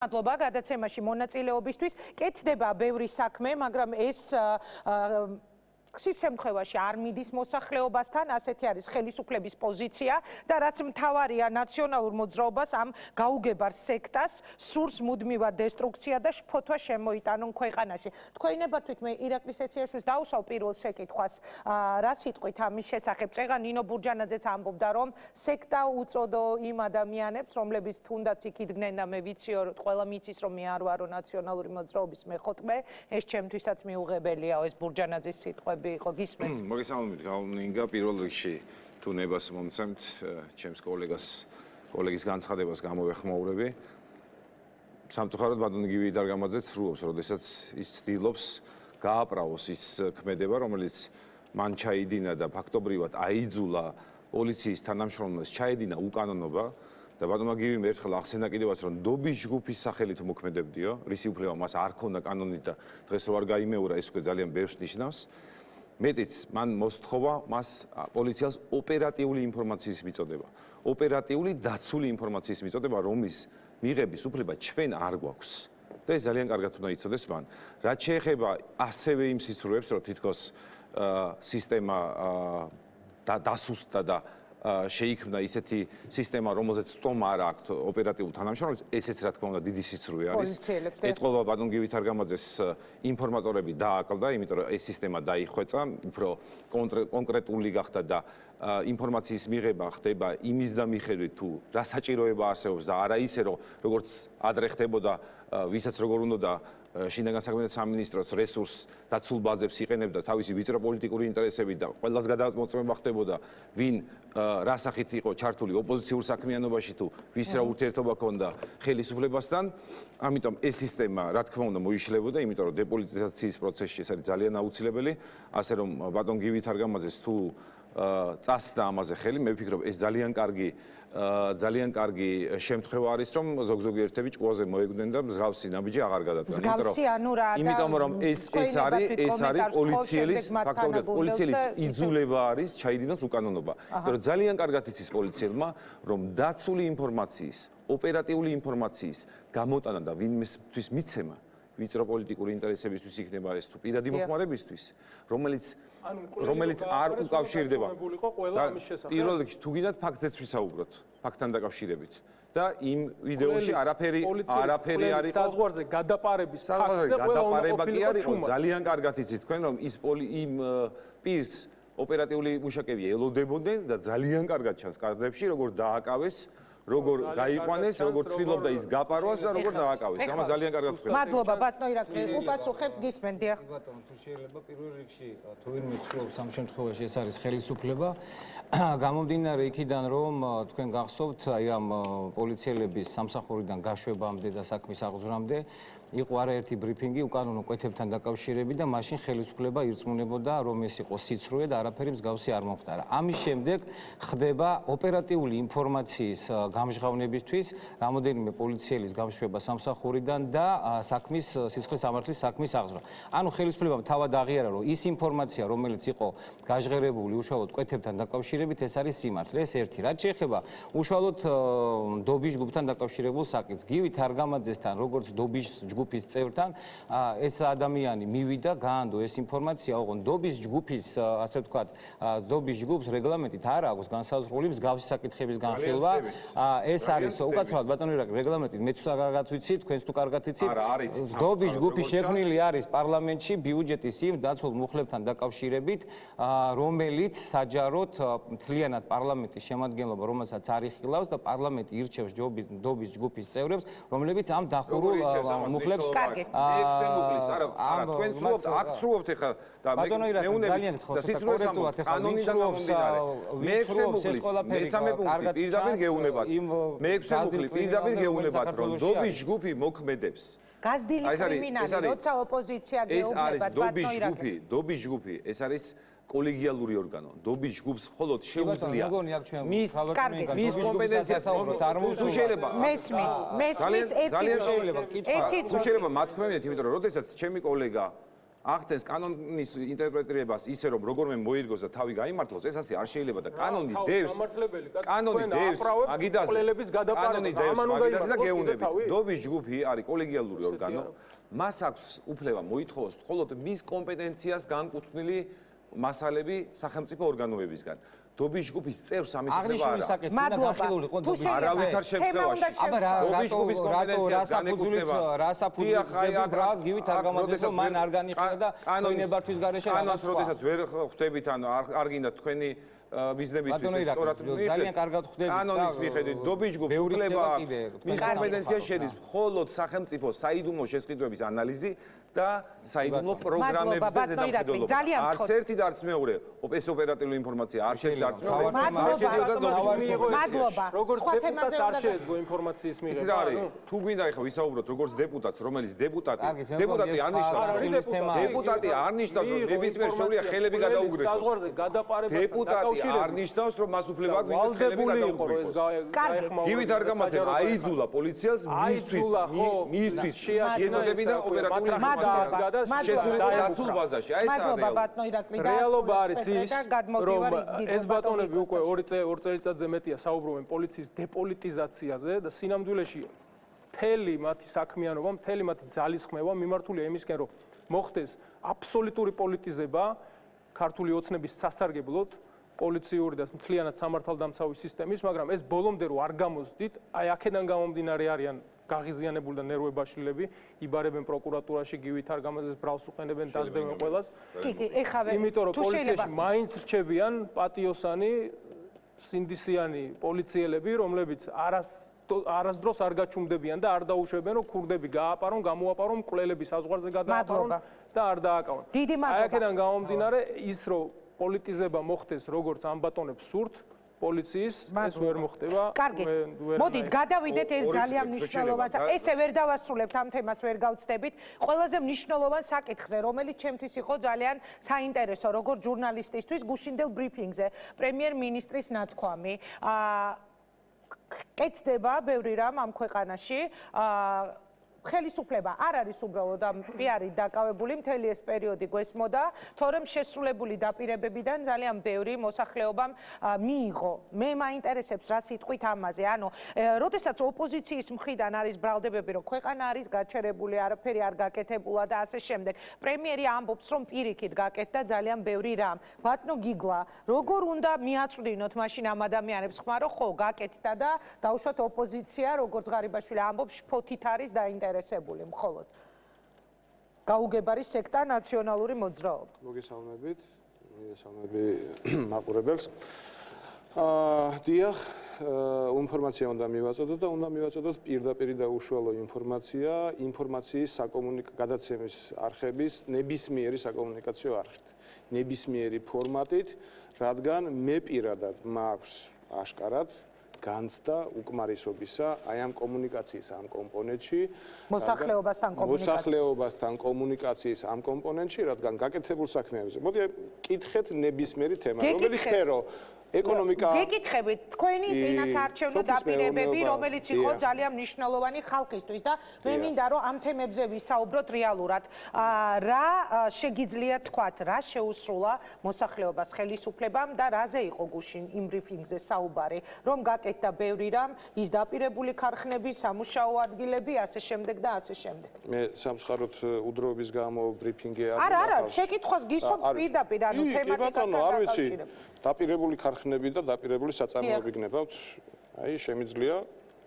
მადლობა გადაცემაში მონაწილეობისთვის. კეთდება ბევრი საქმე, მაგრამ ეს ხშირ შემთხვევაში არ მიდის მოსახლეობასთან, ასეთი არის ხელისუფლების პოზიცია და რაც მთავარია ნაციონალურ მოძრაობას ამ გაუგებარ სექტას სურს მუდმივად დესტრუქცია და შფოთვა შემოიტანონ ქვეყანაში. თქვენებართვით მე ირაკლის სესიაში დავსვავ პირველ შეკითხვას, რა სიტყვით ამის შესახებ? წეგა ნინო ბურჯანაძეც ამბობდა, რომ სექტა უწოდო იმ ადამიანებს, რომლებიც თუნდაც იქ იდგნენ და მე ვიციო, ყველა მიცის, რომ მე არ ვარო ნაციონალური მოძრაობის მეხოთმე, ეს ჩემთვისაც მიუღებელიაო ეს ბურჯანაძის სიტყვა. მოგვიანები იყო გისმენთ. მოგესალმებით, გავლინგა პირველ რიგში თუ ნებას მომცემთ ჩემს კოლეგას კოლეგის განცხადებას გამოვეხმაურები. სამწუხაროდ ბატონ გივი დარგამაძე ცრუობს, როდესაც ის ცდილობს გააპრაოს ის ქმედება, რომელიც მან ჩაიდინა და ფაქტობრივად აიძულა პოლიციის თანამშრომლებს ჩაედინა უკანონობა და ბატონმა გივიმ ერთხელ ახსენა კიდევაც რომ დობის ჯგუფის სახელით მოქმედებდიო, რისი უფლება მას არ ქონდა კანონით და დღეს რო არ გაიმეორა ეს უკვე ძალიან ბევრს ნიშნავს. მეტიც მან მოსთხოვა მას პოლიციას ოპერატიული ინფორმაციის მიწოდება. ოპერატიული დაცული ინფორმაციის მიწოდება, რომის მიღების უფლება ჩვენ არ გვაქვს. და ეს ძალიან კარგად უნდა იცოდეს მან. რაც შეეხება ასევე იმ სიცრუებს, რომ თითქოს სისტემა დასუსტდა და შეიქმნა ისეთი სისტემა, რომელზეც სტომა არ აქვს ოპერატიულ თანამშრომლებს, ესეც რა თქმა უნდა დიდი სიცრუე არის. ეთყობა ბატონ გივით არგამაძეს ინფორმატორები დააკლდა, იმიტომ რომ ეს სისტემა დაიხვეწა, უფრო კონკრეტული გახდა და ინფორმაციის მიღება ხდება იმის და მიხედვით თუ რა საჭიროება არსებობს და არა ისე რომ როგორც ადრე ხდებოდა ვისაც როგორ უნდა და შინაგან საქმეთა სამინისტროს რესურს დაცულ ბაზებს იყენებდა თავისი ვიწრო პოლიტიკური ინტერესები და ყველას გადამოწმება ხდებოდა ვინ რა სახით იყო ჩართული ოპოზიციურ საქმიანობაში თუ ვის რა ურთიერთობა ჰქონდა ხელისუფლებასთან. ამიტომ ეს სისტემა რა თქმა უნდა მოიშლებოდა იმიტომ რომ დეპოლიტიზაციის პროცესში ეს არის ძალიან აუცილებელი. ასე რომ ბატონ გივით არგამაძეს თუ წასდა ამაზე ხელი მე ვფიქრობ ეს ძალიან კარგი ძალიან კარგი შემთხვევა არის რომ ზოგ-ზოგი ერთები ჭკუაზე მოეგვდნენ და მსგავსი ნაბიჯი აღარ გადადგა. მსგავსი ანუ რა და იმიტომ რომ ეს ეს არის ეს არის პოლიციელის ფაქტობრივად პოლიციელის იძულება არის ჩაიდინოს უკანონობა. იმიტომ რომ ძალიან კარგად იცის პოლიციელმა რომ დაცული ინფორმაციის, ოპერატიული ინფორმაციის გამოტანა და ვინმესთვის მიცემა ვიწრო პოლიტიკური ინტერესებისთვის იქნება ეს თუ პირადი მოხმარებისთვის, რომელიც რომელიც არ უკავშირდება. პირველ რიგში თუ გინდათ ფაქტებს ვისაუბროთ, ფაქტთან დაკავშირებით. და იმ ვიდეოში არაფერი არაფერი არის საზღვარზე გადაპარების ფაქტზე ყველა უნდა ყოფილიყო ძალიან კარგად იცით თქვენ რომ ის იმ პირს ოპერატიული მუშაკები ელოდებოდნენ და ძალიან კარგად ჩანს კადრებში როგორ დააკავეს როგორ გაიყვანეს, როგორ ცდილობდა ის გაპარვას და როგორ დააკავეს. ამას ძალიან კარგად ვხედავ. მადლობა ბატონო ირაკლი, უპასუხებ გისმენ დიახ. ბატონო, თუ შეიძლება პირველ რიგში თუ ვინმე ცდილობს ამ შემთხვევაში ეს არის ხელისუფლება. გამომდინარე იქიდან რომ თქვენ გახსოვთ აი ამ პოლიციელების სამსახურიდან გაშვებამდე და საქმის აღძვრამდე იყო არაერთი ბრიფინგი უკანონო კვეთებთან დაკავშირებით და მაშინ ხელისუფლება ირწმუნებოდა რომ ეს იყო სიცრუე და არაფერი მსგავსი არ მომხდარა. ამის შემდეგ ხდება ოპერატიული ინფორმაციის გამჟღავნებისთვის რამოდენიმე პოლიციელის გამშვება სამსახურიდან და საქმის სისხლის სამართლის საქმის აღზრდა. ანუ ხელისუფლებამ თავად აღიარა რომ ის ინფორმაცია რომელიც იყო გაჟღერებული უშუალოდ კვეთებთან დაკავშირებით ეს არის სიმართლე. ეს ერთი. რაც შეეხება უშუალოდ დობის ჯგუფთან დაკავშირებულ საკითხს, გივით არგამაძესთან როგორც დობის ჯგუფის წევრთან ეს ადამიანი მივიდა, გაანდო ეს ინფორმაცია, ოღონ დობის ჯგუფის ასე ვთქვათ, დობის ჯგუფს რეგლამენტით არ აქვს განსაზღვრული მსგავსი საკითხების განხილვა. ეს არის უკაცრავად ბატონო რეგლამენტით მეც კარგად ვიცი, თქვენს თუ კარგად იცით. დობის ჯგუფი შექმნილი არის პარლამენტში ბიუჯეტის იმ დაცულ მუხლებთან დაკავშირებით, რომელიც საჯაროდ მთლიანად პარლამენტის შემადგენლობა, რომელსაც არიხილავს და პარლამენტი ირჩევს დობის ჯგუფის წევრებს, რომლებიც ამ დახურულ მუხლებს მუხლებს კარგი. მეექვსე მუხლის არა არა თქვენ ცრუობთ აქ ცრუობთ ეხლა და მე ძალიან გთხოვთ კორექტულად ეხლა კანონიდან მეექვსე მუხლის მესამე პუნქტი პირდაპირ გეუნებათ მეექვსე მუხლი პირდაპირ გეუნებათ რომ დობის ჯგუფი მოქმედებს. გაზდილი კრიმინალი როცა ოპოზიცია გეუბნებათ ბატონო დობის ჯგუფი დობის ჯგუფი. ეს არის კოლეგიალური ორგანო დობის ჯგუფს მხოლოდ შეუძლია მის მის კომპეტენციას არ მოუსულება მესმის მესმის ერთი შეიძლება? კითხვა. თუ შეიძლება? მათქმევინეთ იმიტომ რომ როდესაც ჩემი კოლეგა ახდენს კანონის ინტერპრეტირებას ისე რომ როგორმე მოირგოს და თავი გაიმართლოს ეს ასე არ შეიძლება და კანონი დევს კანონი დევს აგიდას კანონი დევს აგიდას და გეუნები დობის ჯგუფი არის კოლეგიალური ორგანო. მას აქვს უფლება მოითხოვოს მხოლოდ მის კომპეტენციას განკუთვნილი მასალები სახელმწიფო ორგანოებისგან. დობის ჯგუფის წევრს ამის უფლება არა. მადლობა. თუ არავითარ შემთხვევაში. აბა რა რატო რატო რასაფუძვლით რასაფუძვლით ბრას გივით არ გამოდის რომ მან არ განიხილა და კანონებართვის გარეშე რამას როდესაც ვერ ხვდებით ანუ არ გინდა თქვენი ბიზნესისთვის სწორად ძალიან კარგად ხვდებით კანონის მიხედვით. დობის ჯგუფს უფლება აქვს. მის კომპეტენციაში შედის მხოლოდ სახელმწიფო საიდუმლო შესყიდვების ანალიზი და საიდუმლო პროგრამებზე ზედამხედველობა. არც ერთი და არც მეორე ეს ოპერატიული ინფორმაცია არ შედგა არც მეორე. არ შედიოდა დომინიკოს. მადლობა. როგორც დეპუტატს არ შეეძლო ინფორმაციის მიღება. ის რა არის? თუ გვინდა ახლა ვისაუბროთ როგორც დეპუტატს, რომელიც დეპუტატი, დეპუტატი არ ნიშნავს დეპუტატი არ ნიშნავს რომ ნებისმიერ შეუძლია ხელები გადაუგრეს. საზღვარზე გადაყარებას დეპუტატი არ ნიშნავს რომ მას უფლება გვინდა ხელები გადაუგრეს. გივით არ გამაცემ აიძულა პოლიციას მისთვის მისთვის შეეძლო და ოპერატიული დაცულ ბაზაში. აი ეს მადლობა ბატონო ირაკლი და რეალობა არის ის, რომ ეს ბატონები უკვე 2 წელი 2 წელიწადზე მეტია საუბრობენ პოლიციის დეპოლიტიზაციაზე და სინამდვილეში მთელი მათი საქმიანობა, მთელი მათი ძალისხმევა მიმართულია იმისკენ, რომ მოხდეს აბსოლუტური პოლიტიზება ქართული ოცნების სასარგებლოდ პოლიციური და მთლიანად სამართალდამცავი სისტემის, მაგრამ ეს ბოლომდე რო არ გამოსდით, აი აქედან გამომდინარე არიან გაღიზიანებული და ნერვებაშლილები იბარებენ პროკურატურაში გივით არ გამაზეს ბრალს უყენებენ დაზდევენ ყველას. კი კი ეხავე იმიტომ რომ პოლიციაში მაინც რჩებიან პატიოსანი სინდისიანი პოლიციელები რომლებიც არას არასდროს არ გაჩუმდებიან და არ დაუშვებენ რომ ქურდები გააპარონ გამოაპარონ მკვლელები საზღვარზე გადააპარონ და არ დააკავონ. დიდი მადლობა აი აქედან გამომდინარე ის რომ პოლიტიზება მოხდეს როგორც ამ ბატონებს სურთ პოლიციის ეს ვერ მოხდება. კარგით. მოდით გადავიდეთ ეს ძალიან მნიშვნელოვანს. ესე ვერ დავასრულებთ ამ თემას ვერ გავწდებით. ყველაზე მნიშვნელოვან საკითხზე, რომელიც ჩემთვის იყო ძალიან საინტერესო, როგორც ჟურნალისტისთვის გუშინდელ ბრიფინგზე, პრემიერ-მინისტრის ნათქვამი. აა კეთდება ბევრი რამ ამ ქვეყანაში. აა ხელისუფლება არ არის უბრალოდ ამ პიარი დაკავებული მთელი ეს პერიოდი გვესმოდა, თორემ შესრულებული დაპირებებიდან ძალიან ბევრი მოსახლეობამ მიიღო. მე მაინტერესებს რა სიტყვით ამაზე. ანუ, როდესაც ოპოზიციის მხრიდან არის ბრალდებები, რომ ქვეყანა არის გაჩერებული, არაფერი არ გაკეთებულა და ასე შემდეგ, პრემიერი ამბობს, რომ პირიქით გაკეთდა ძალიან ბევრი რამ. ბატონო გიგლა, როგორ უნდა მიაწვდინოთ მაშინ ამ ადამიანებს ხმა, რომ ხო, გაკეთდა და დაუშვათ ოპოზიცია, როგორც ღარიბაშვილი ამბობს, ფოთით არის დაინტერესებული. დაინტერესებული მხოლოდ გაუგებარი სექტა ნაციონალური მოძრაობა. მოგესალმებით. მოგესალმები მაყურებელს. აა დიახ, ინფორმაცია უნდა მივაწოდოთ და უნდა მივაწოდოთ პირდაპირ და უშუალო ინფორმაცია ინფორმაციის საკომუნიკაციო გადაცემის არხების ნებისმიერი საკომუნიკაციო არხით. ნებისმიერი ფორმატით, რადგან მე პირადად მაქვს აშკარად განცდა უკმარისობისა აი ამ კომუნიკაციის ამ კომპონენტში. მოსახლეობასთან კომუნიკაციის მოსახლეობასთან კომუნიკაციის ამ კომპონენტში რადგან გაკეთებულ საქმეებზე. მოდი კითხეთ ნებისმიერი თემა რომელიც ხერო ეკონომიკა გეკითხებით თქვენი წინასაარჩევნო დაპირებები რომელიც იყო ძალიან მნიშვნელოვანი ხალხისთვის და მე მინდა რომ ამ თემებზე ვისაუბროთ რეალურად. რა შეგიძლია თქვათ რა შეუსრულა მოსახლეობას ხელისუფლებამ და რაზე იყო გუშინ იმ ბრიფინგზე საუბარი? რომ გაკეთდა ბევრი რამ ის დაპირებული ქარხნები სამუშაო ადგილები ასე შემდეგ და ასე შემდეგ. მე სამცხაროთ უდროობის გამო ბრიფინგი არ არა არა შეკითხვას გისურვ პირდაპირ ანუ თემატიკასთან დაკავშირებით დაპირებული ქარხნები და დაპირებული საწარმოები გნებავთ. აი, შემიძლია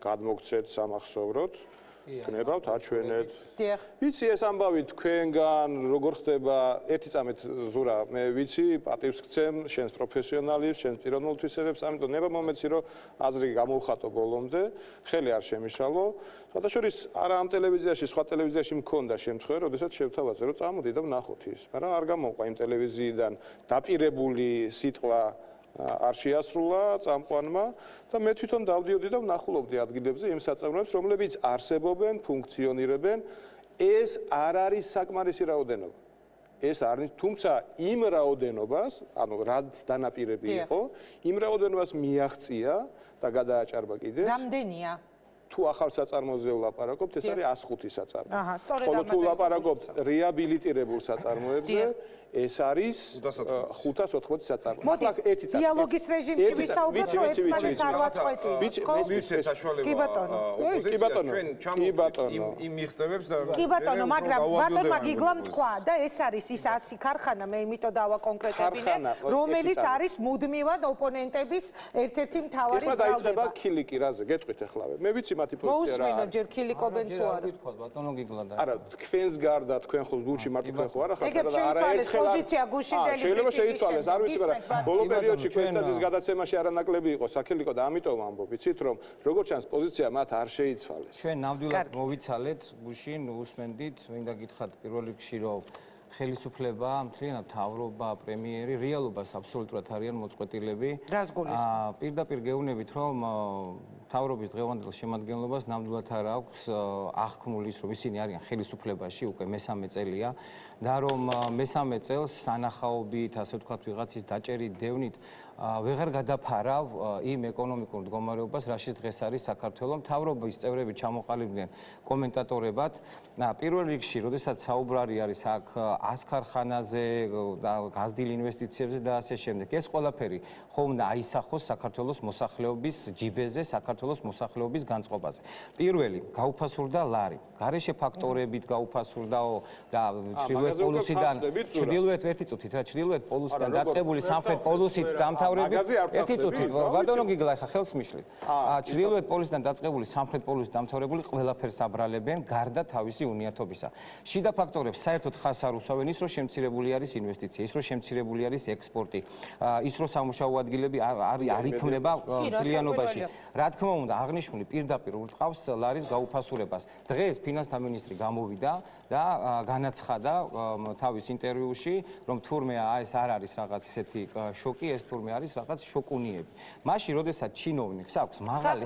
გადმოგცეთ სამახსოვროდ. გნებავთ, აჩვენეთ. ვიცი ეს ამბავი თქვენგან როგორ ხდება? ერთი წამეთ ზურა, მე ვიცი, პატივს გცემ შენს პროფესიონალებს, შენს პიროვნულ თვისებებს, ამიტომ ნება მომეცი რომ აზრი გამოვხატო ბოლომდე, ხელი არ შემიშალო. შესაძლოა არა ამ ტელევიზიაში, სხვა ტელევიზიაში მქონდა შემთხვევა, როდესაც შევთავაზე რომ წამოდი და ვნახოთ ის. მაგრამ არ გამოყვა იმ ტელევიზიიდან დაპირებული სიტყვა არ შეასრულა წამყვანმა და მე თვითონ დავდიოდი და ვნახულობდი ადგილებზე იმ საწარმოებს, რომლებიც არსებობენ, ფუნქციონირებენ. ეს არ არის საკმარისი რაოდენობა. ეს არის, თუმცა იმ რაოდენობას, ანუ რაც დანაპირები იყო, იმ რაოდენობას მიაღწია და გადააჭარბა კიდე. რამდენია? თუ ახალ საწარმოზე ვლაპარაკობთ, ეს არის 105 საწარმო. აჰა, სწორედ ხოლო თუ ვლაპარაკობთ რეაბილიტირებულ საწარმოებზე, ეს არის 580 საწარმო. ახლა ერთი წამი. დიალოგის რეჟიმში ვისაუბროთ, რომ ერთმანეთს არ ვაწყვეტი. ხო, მისცეს საშუალება. კი ბატონო. კი ბატონო. იმ მიღწევებს და კი ბატონო, მაგრამ ბატონმა გიგლამ თქვა და ეს არის ის 100 ქარხანა, მე იმიტომ დავაკონკრეტებინე, რომელიც არის მუდმივად ოპონენტების ერთ-ერთი მთავარი ეხლა დაიწყება ქილიკი რაზე გეტყვით ახლავე მე ვიცი მათი პოზიცია რა მოусმინო ჯერ ქილიკობენ თუ არა ბატონო გიგლა და არა თქვენს გარდა თქვენ ხო გულში მარტო თქვენ ხო არა ხარ და არა ერთხელ პოზიცია გუშინდელი შეიძლება შეიცვალეს არ ვიცი მაგრამ ბოლო პერიოდში ქვესტაძის გადაცემაში არანაკლები იყო საქილიკო და ამიტომ ამბობ ვიცით რომ როგორც ჩანს პოზიცია მათ არ შეიცვალეს. ჩვენ ნამდვილად მოვიცალეთ გუშინ უსმენდით მინდა გითხრათ პირველ რიგში რომ ხელისუფლება, მთლიანად თავრობა, პრემიერი რეალობას აბსოლუტურად არიან მოწყვეტილები. აა პირდაპირ გეუბნებით, რომ თავრობის დღევანდელ შემადგენლობას ნამდვილად არ აქვს აღქმული ის, რომ ისინი არიან ხელისუფლებაში უკვე მესამე წელია. და რომ მესამე წელს სანახაობით, ასე ვთქვათ, ვიღაცის დაჭერით დევნით ვეღარ გადაფარავ იმ ეკონომიკურ მდგომარეობას, რაშიც დღეს არის საქართველოს მთავრობის წევრები ჩამოყალიბდნენ კომენტატორებად. პირველ რიგში, როდესაც საუბრარი არის აქ 100 ქარხანაზე და გაზდილ ინვესტიციებზე და ასე შემდეგ, ეს ყველაფერი ხომ და აისახოს საქართველოს მოსახლეობის ჯიბეზე, საქართველოს მოსახლეობის განწყობაზე. პირველი, გაუფასურდა ლარი. გარეშე ფაქტორებით გაუფასურდაო და ჩრდილოეთ პოლუსიდან ჩრდილოეთ ერთი წუთით რა ჩრდილოეთ პოლუსიდან დაწყებული სამხრეთ პოლუსით დამთა დამთავრებით ერთი წუთი ბატონო გიგლა ხა ხელს მიშლით. აა ჩრდილოეთ პოლისიდან დაწყებული სამხრეთ პოლისით დამთავრებული ყველაფერს აბრალებენ გარდა თავისი უნიათობისა. შიდა ფაქტორებს საერთოდ ხას არ უსვამენ ის რომ შემცირებული არის ინვესტიცია ის რომ შემცირებული არის ექსპორტი. ის რომ სამუშაო ადგილები არ არ იქმნება ფილიანობაში რა თქმა უნდა აღნიშნული პირდაპირ ურტყავს ლარის გაუფასურებას. დღეს ფინანსთა მინისტრი გამოვიდა და განაცხადა თავის ინტერვიუში რომ თურმე ეს არ არის რაღაც ისეთი შოკი ეს თურმე არის რაღაც შოკუნიები. მაშინ, როდესაც ჩინოვნიკს აქვს მაღალი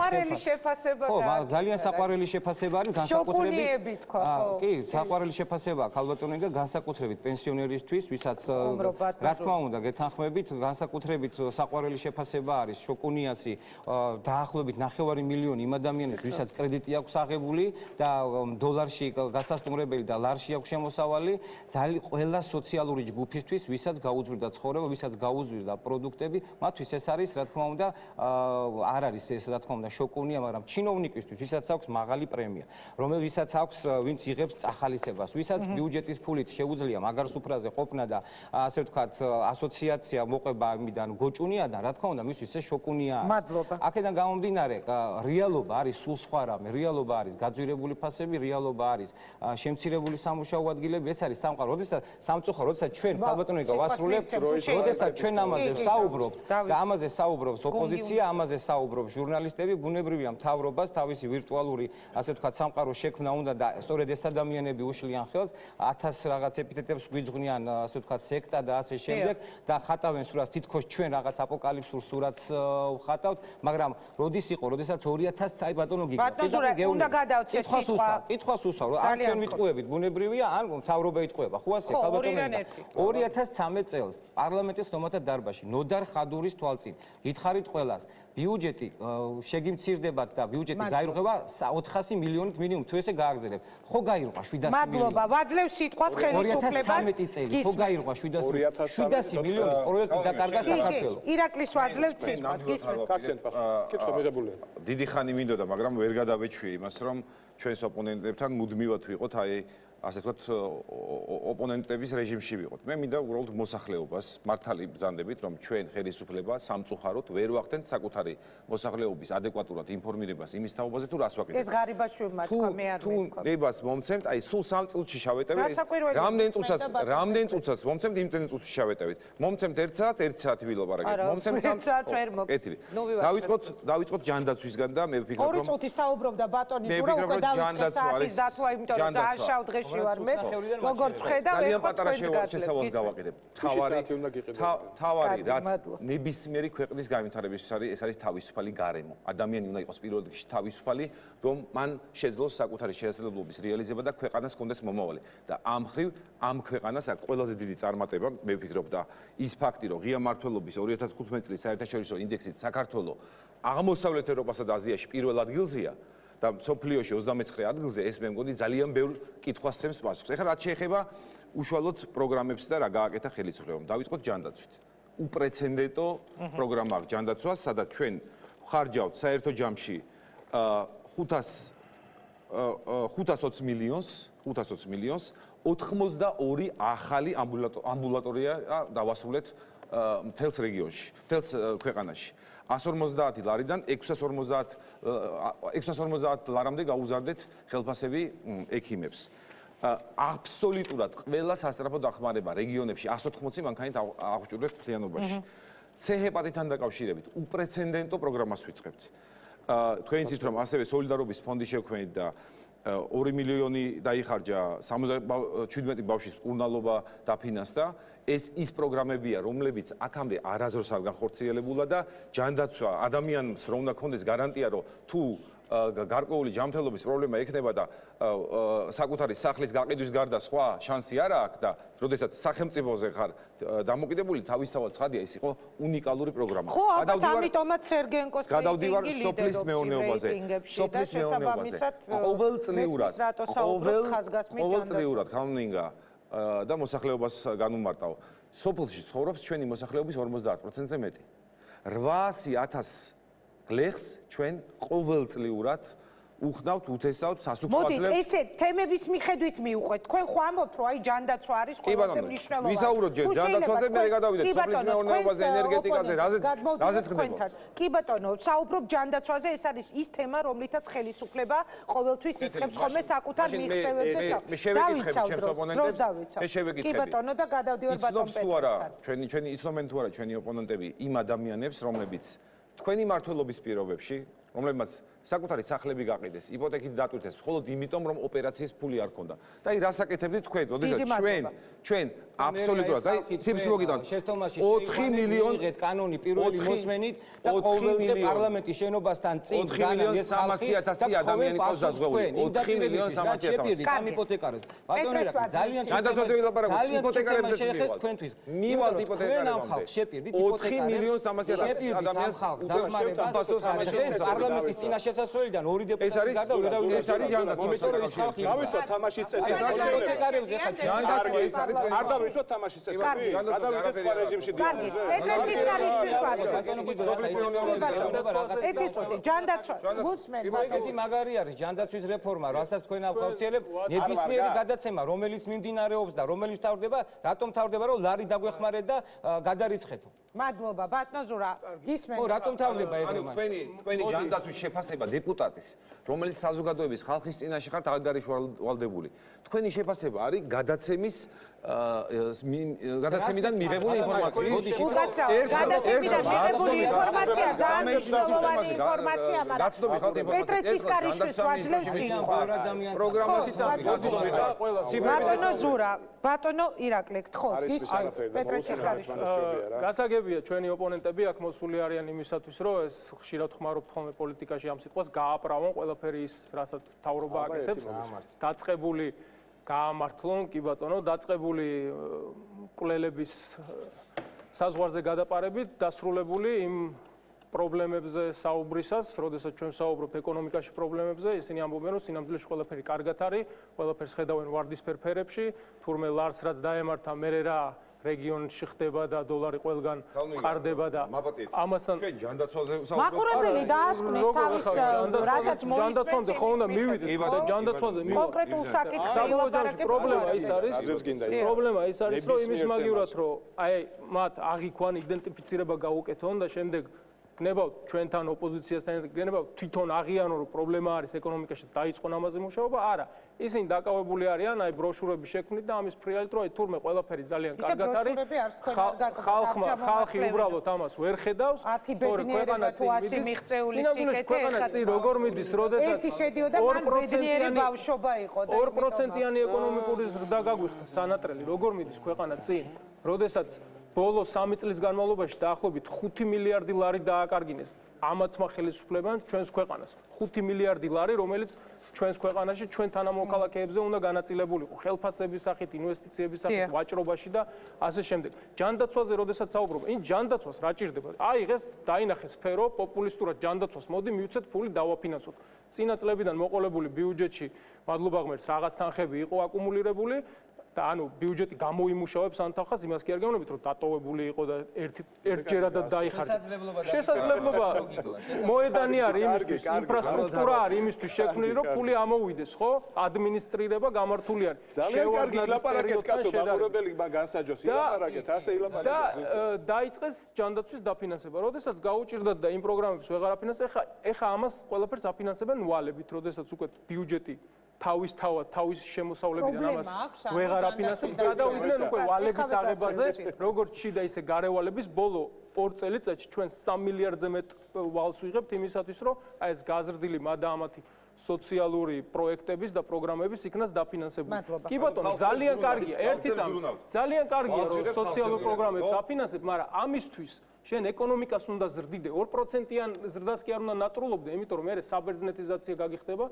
შეფასება ხო, ძალიან საყვარელი შეფასება არის განსაკუთრებით. ხო, კი, საყვარელი შეფასება აქვს ალბათონი და განსაკუთრებით პენსიონერისთვის, ვისაც რა თქმა უნდა, გეთანხმებით, განსაკუთრებით საყვარელი შეფასება არის შოკუნიასი დაახლოებით 9 მილიონი იმ ადამიანებს, ვისაც კრედიტი აქვს აღებული და დოლარში გასასტუმრებელი და ლარში აქვს შემოსავალი, ძალიან ყველა სოციალური ჯგუფისთვის, ვისაც გაუძვირდა ცხოვრება, ვისაც გაუძვირდა პროდუქტები ხმები, მათთვის ეს არის, რა თქმა უნდა, არ არის ეს, რა თქმა უნდა, შოკუნია, მაგრამ ჩინოვნიკისთვის, ვისაც აქვს მაღალი პრემია, რომელსაც აქვს, ვინც იღებს წახალისებას, ვისაც ბიუჯეტის ფულით შეუძლია მაგარ სუფრაზე ყოფნა და ასე ვთქვათ, ასოციაცია მოყვება ამიდან გოჭუნია და რა თქმა უნდა, მისთვის ეს შოკუნია. მადლობა. აქედან გამომდინარე, რეალობა არის სულ სხვა რამე, რეალობა არის გაძვირებული ფასები, რეალობა არის შემცირებული სამუშაო ადგილები, ეს არის სამყარო. როდესაც სამწუხარო, როდესაც ჩვენ ალბათონი გავასრულებთ, როდესაც ჩვენ ამაზე ვსაუბრობთ, საუბრობთ და ამაზე საუბრობს ოპოზიცია, ამაზე საუბრობს ჟურნალისტები, ბუნებრივია მთავრობას თავისი ვირტუალური, ასე ვთქვათ, სამყაროს შექმნა უნდა და სწორედ ეს ადამიანები უშლიან ხელს 1000 რაღაც ეპითეტებს გვიძღვნიან, ასე ვთქვათ, სექტა და ასე შემდეგ და ხატავენ სურათს თითქოს ჩვენ რაღაც აპოკალიფსურ სურათს ვხატავთ, მაგრამ როდის იყო, როდესაც 2000 წაი ბატონო ბატონო, უნდა გადავწეს სიტყვა. კითხვას უსავალ, ან ჩვენ ვიტყუებით ბუნებრივია, ან მთავრობა იტყუება. ხო ასე, ხალბატონო. 2013 წელს პარლამენტის თომათა დარბაზში ნოდარ ხადურის თვალწინ. გითხარით ყველას, ბიუჯეტი შეგიმცირდებათ და ბიუჯეტი გაირღვევა 400 მილიონით მინიმუმ თუ ესე გააგზავნებ. ხო გაირღვა 700 მილიონი. მადლობა, ვაძლევ სიტყვას ხელისუფლებას. 2013 წელი ხო გაირღვა 700 700 მილიონის პროექტი დაკარგა საქართველოს. ირაკლის ვაძლევ სიტყვას, გისმენთ. კაცენ პასუხი. კითხვა მიღებულია. დიდი ხანი მინდოდა, მაგრამ ვერ გადავეჩვი იმას, რომ ჩვენს ოპონენტებთან მუდმივად ვიყოთ აი ასე ვთქვათ ოპონენტების რეჟიმში ვიყოთ. მე მინდა უბრალოდ მოსახლეობას მართალი ბრძანდებით, რომ ჩვენ ხელისუფლება სამწუხაროდ ვერ ვახდენთ საკუთარი მოსახლეობის ადეკვატურად ინფორმირებას იმის თაობაზე თუ რას ვაკეთებთ. ეს ღარიბაშვებმა თქვა მე არ მეკვა. თუ ნებას მომცემთ, აი სულ სამ წუთში შავეტევით. რამდენ წუთსაც, რამდენ წუთსაც მომცემთ, იმდენ წუთში შავეტევით. მომცემთ 1 საათ, 1 საათი ვილაპარაკეთ. მომცემთ 1 საათს ვერ მოგკეთილი. დავიწყოთ, დავიწყოთ ჯანდაცვისგან და მე ვფიქრობ, რომ 2 წუთი საუბრობდა ბატონი ზურა უკვე დავიწყე საათის დათვა, იმიტომ რომ ძალიან დღე წუთში ვარ მე. როგორც ხედავ, ძალიან პატარა შესავალს გავაკეთებ. თავარი თავარი რაც ნებისმიერი ქვეყნის განვითარებისთვის არის, ეს არის თავისუფალი გარემო. ადამიანი უნდა იყოს პირველ რიგში თავისუფალი, რომ მან შეძლოს საკუთარი შესაძლებლობის რეალიზება და ქვეყანას კონდეს მომავალი. და ამ ხრივ ამ ქვეყანას აქვს ყველაზე დიდი წარმატება, მე ვფიქრობ და ის ფაქტი, რომ ღია მართლობის 2015 წლის საერთაშორისო ინდექსით საქართველოს აღმოსავლეთ ევროპასა და აზიაში პირველ ადგილზეა, და სოფლიოში 29 ადგილზე ეს მე მგონი ძალიან ბევრ კითხვას ცემს პასუხს. ეხლა რაც შეეხება უშუალოდ პროგრამებს და რა გააკეთა ხელისუფლებამ. დავიწყოთ ჯანდაცვით. უპრეცედენტო პროგრამა აქვს ჯანდაცვას, სადაც ჩვენ ხარჯავთ საერთო ჯამში 500 520 მილიონს, 520 მილიონს 82 ახალი ამბულატორია დავასრულეთ მთელს რეგიონში, მთელს ქვეყანაში. 150 ლარიდან 650 650 ლარამდე გაუზარდეთ ხელფასები ექიმებს. აბსოლუტურად ყველა სასწრაფო დახმარება რეგიონებში 180 მანქანით აღჭურვებთ მთლიანობაში. C ჰეპატიტთან დაკავშირებით უპრეცედენტო პროგრამას ვიწყებთ. თქვენ იცით რომ ასევე სოლიდარობის ფონდი შევქმნით და 2 მილიონი დაიხარჯა 77 ბავშვის ყურნალობა დაფინანსდა. ეს ის პროგრამებია რომლებიც აქამდე არაზრს არ განხორციელებულა და ჯანდაცვა ადამიანს რომ უნდა კონდეს გარანტია რომ თუ გარკვეული ჯანმრთელობის პრობლემა ექნება და საკუთარი სახლის გაყიდვის გარდა სხვა შანსი არ აქვს და როდესაც სახელმწიფოზე ხარ დამოკიდებული თავისთავად ცხადია ის იყო უნიკალური პროგრამა. ხო, ამიტომაც სერგენკოს გადავდივარ სოფლის მეურნეობაზე. სოფლის მეურნეობაზე. ყოველწლიურად ყოველწლიურად ხამნინგა და მოსახლეობას განუმარტავ. სოფლში ცხოვრობს ჩვენი მოსახლეობის 50%-ზე მეტი. 800000 გლეხს ჩვენ ყოველწლიურად უხდავთ უთესავთ სასუქრებლებს. მოდი, ესე თემების მიხედვით მიუყვეთ. თქვენ ხო ამბობთ, რომ აი ჯანდაცვა არის ყველაზე მნიშვნელოვანი. ვისაუბროთ ჯერ ჯანდაცვაზე, მე გადავიდეთ სოფლის მეურნეობაზე, ენერგეტიკაზე, რაზეც რაზეც ხდება. კი ბატონო, საუბრობ ჯანდაცვაზე, ეს არის ის თემა, რომლითაც ხელისუფლება ყოველთვის იწყებს ხოლმე საკუთარ მიღწევებს და საუბრობს. მე შევეკითხები ჩემს ოპონენტებს. მე შევეკითხები. კი ბატონო და გადავდივარ ბატონ პეტროსთან. ჩვენი ჩვენი იცნობენ თუ არა ჩვენი ოპონენტები იმ ადამიანებს, რომლებიც თქვენი მართლობის პირობებში, რომლებმაც საკუთარი სახლები გაყიდეს, იპოთეკით დატვირთეს, მხოლოდ იმიტომ, რომ ოპერაციის ფული არ ქონდა. და აი რასაკეთებდით თქვენ, როდესაც ჩვენ ჩვენ აბსოლუტურად აი ციფრს მოგიდან 4 მილიონი იღეთ კანონი პირველი მოსმენით და ყოველდღე პარლამენტის შენობასთან წინ განა ეს 300.000 ადამიანი ყავს დაზღვეული. 4 მილიონი 300.000 კამ იპოთეკარებს? ბატონო რა ძალიან გადასვაზე ვილაპარაკო იპოთეკარებს შეეხეს თქვენთვის. მივალთ იპოთეკარებს ამ ხალხს. შეპირდით იპოთეკარებს. 4 მილიონი 300.000 ადამიანს დახმარებას პარლამენტის წინაშე შესასვლელიდან ორი დეპუტატი გარდა უდავი ეს არის ჯანდაცვა ის ხალხი გავიცოთ თამაშის წესი იპოთეკარებს ეხა ჯანდაცვა ეს არის არ დავიცოთ თამაშის წესი გადავიდეთ სხვა რეჟიმში დიალოგზე პეტროსის არის შეხვედრა ჯანდაცვა გუსმენ ეს მაგარი არის ჯანდაცვის რეფორმა რასაც თქვენ ახორციელებთ ნებისმიერი გადაცემა რომელიც მიმდინარეობს და რომელიც თავდება რატომ თავდება რომ ლარი დაგვეხმარეთ და გადარიცხეთო? მადლობა ბატონო ზურა გისმენ ხო რატომ თავდება ეგრე მას თქვენი თქვენი ჯანდაცვის შეფასება დეპუტატის, რომელიც საზოგადოების ხალხის წინაშე ხართ აღგარიშვალდებული. თქვენი შეფასება არის გადაცემის გადაცემიდან მიღებული ინფორმაცია. მოდი შევკაცო. გადაცემიდან მიღებული ინფორმაცია დაამტკიცებული ინფორმაცია, მაგრამ გაცნობი ხალხი ინფორმაცია. პეტრეცის კარიშვის ვაძლევს შინ. პროგრამაში წამი. ბატონო ზურა, ბატონო ირაკლი, ხო, ის პეტრეცის კარიშვილი. გასაგებია ჩვენი ოპონენტები აქ მოსული არიან იმისათვის, რომ ეს ხშირად ხმარობთ ხოლმე პოლიტიკაში ამ სიტყვას გააправონ ყველაფერი ის, რასაც თავრობა აკეთებს. დაწყებული გაამართლონ, კი ბატონო, დაწყებული კვლელების საზღვარზე გადაპარებით დასრულებული იმ პრობლემებზე საუბრისას, როდესაც ჩვენ საუბრობთ ეკონომიკაში პრობლემებზე, ისინი ამბობენ, რომ სინამდვილეში ყველაფერი კარგად არის, ყველაფერს ხედავენ ვარდისფერ ფერებში, თურმე ლარს რაც დაემართა, მე რა რეგიონში ხდება და დოლარი ყველგან ყარდება და ამასთან ჩვენ ჯანდაცვაზე საუბრობთ. მაყურებელი დაასკვნის თავის რასაც მოიწევს. ჯანდაცვაზე ხო უნდა მივიდეთ და ჯანდაცვაზე მივიდეთ. კონკრეტულ საკითხს საბოლოოში პრობლემა ის არის. პრობლემა ის არის, რომ იმის მაგივრად რომ აი მათ აღიქვან იდენტიფიცირება გაუკეთონ და შემდეგ გნებავთ ჩვენთან ოპოზიციასთან გნებავთ თვითონ აღიანო რომ პრობლემა არის ეკონომიკაში დაიწყონ ამაზე მუშაობა? არა. ისინი დაკავებული არიან აი ბროშურების შექმნით და ამის ფრიალით რომ აი თურმე ყველაფერი ძალიან კარგად არის. ხალხმა ხალხი უბრალოდ ამას ვერ ხედავს. თორე ქვეყანა წინ მიდის. ქვეყანა წინ როგორ მიდის როდესაც ერთი შედიოდა მან ბედნიერი ბავშვობა იყო და 2%-იანი ეკონომიკური ზრდა გაგვიხდა სანატრელი როგორ მიდის ქვეყანა წინ? როდესაც ბოლო 3 წლის განმავლობაში დაახლოებით 5 მილიარდი ლარი დააკარგინეს ამათმა ხელისუფლებამ ჩვენს ქვეყანას 5 მილიარდი ლარი რომელიც ჩვენს ქვეყანაში ჩვენ თანამოქალაქეებზე უნდა განაწილებულიყო ხელფასების სახით, ინვესტიციების სახით, ვაჭრობაში და ასე შემდეგ. ჯანდაცვაზე როდესაც საუბრობ, ინ ჯანდაცვას რა ჭირდება? აი დღეს დაინახე სფერო პოპულისტურად ჯანდაცვას მოდი მივცეთ ფული დავაფინანსოთ. წინა წლებიდან მოყოლებული ბიუჯეტში მადლობა ღმერთს რაღაც თანხები იყო აკუმულირებული და ანუ ბიუჯეტი გამოიმუშავებს ანთახას იმას კი არ გეუბნებით რომ დატოვებული იყო და ერთ ერთჯერადად დაიხარჯა. შესაძლებლობა მოედანი არის იმისთვის ინფრასტრუქტურა არის იმისთვის შექმნილი რომ ფული ამოუვიდეს ხო? ადმინისტრირება გამართული არის ძალიან კარგი ილაპარაკეთ კაცო მაყურებელი განსაჯოს. ილაპარაკეთ ასე ილაპარაკეთ და დაიწყეს ჯანდაცვის დაფინანსება როდესაც გაუჭirdათ და იმ პროგრამებს ვეღარ აფინანსებენ ეხა ეხა ამას ყველაფერს აფინანსებენ ვალებით როდესაც უკვე ბიუჯეტი თავის თავად თავის შემოსავლებიდან ამას ვეღარ აფინანსებს გადავიდნენ უკვე ვალების აღებაზე როგორც შიდა ისე გარევალების ბოლო ორ წელიწადში ჩვენ 3 მილიარდზე მეტ ვალს ვიღებთ იმისათვის რომ აი ეს გაზრდილი მადაამათი სოციალური პროექტების და პროგრამების იქნას დაფინანსებული. კი ბატონო, ძალიან კარგია, ერთი წამი. ძალიან კარგია, რომ სოციალურ პროგრამებს აფინანსებ, მაგრამ ამისთვის შენ ეკონომიკას უნდა ზრდიდე. 2%-იან ზრდას კი არ უნდა ნატრულობდე, იმიტომ რომ მე საბერძნეთიზაცია გაგიხდება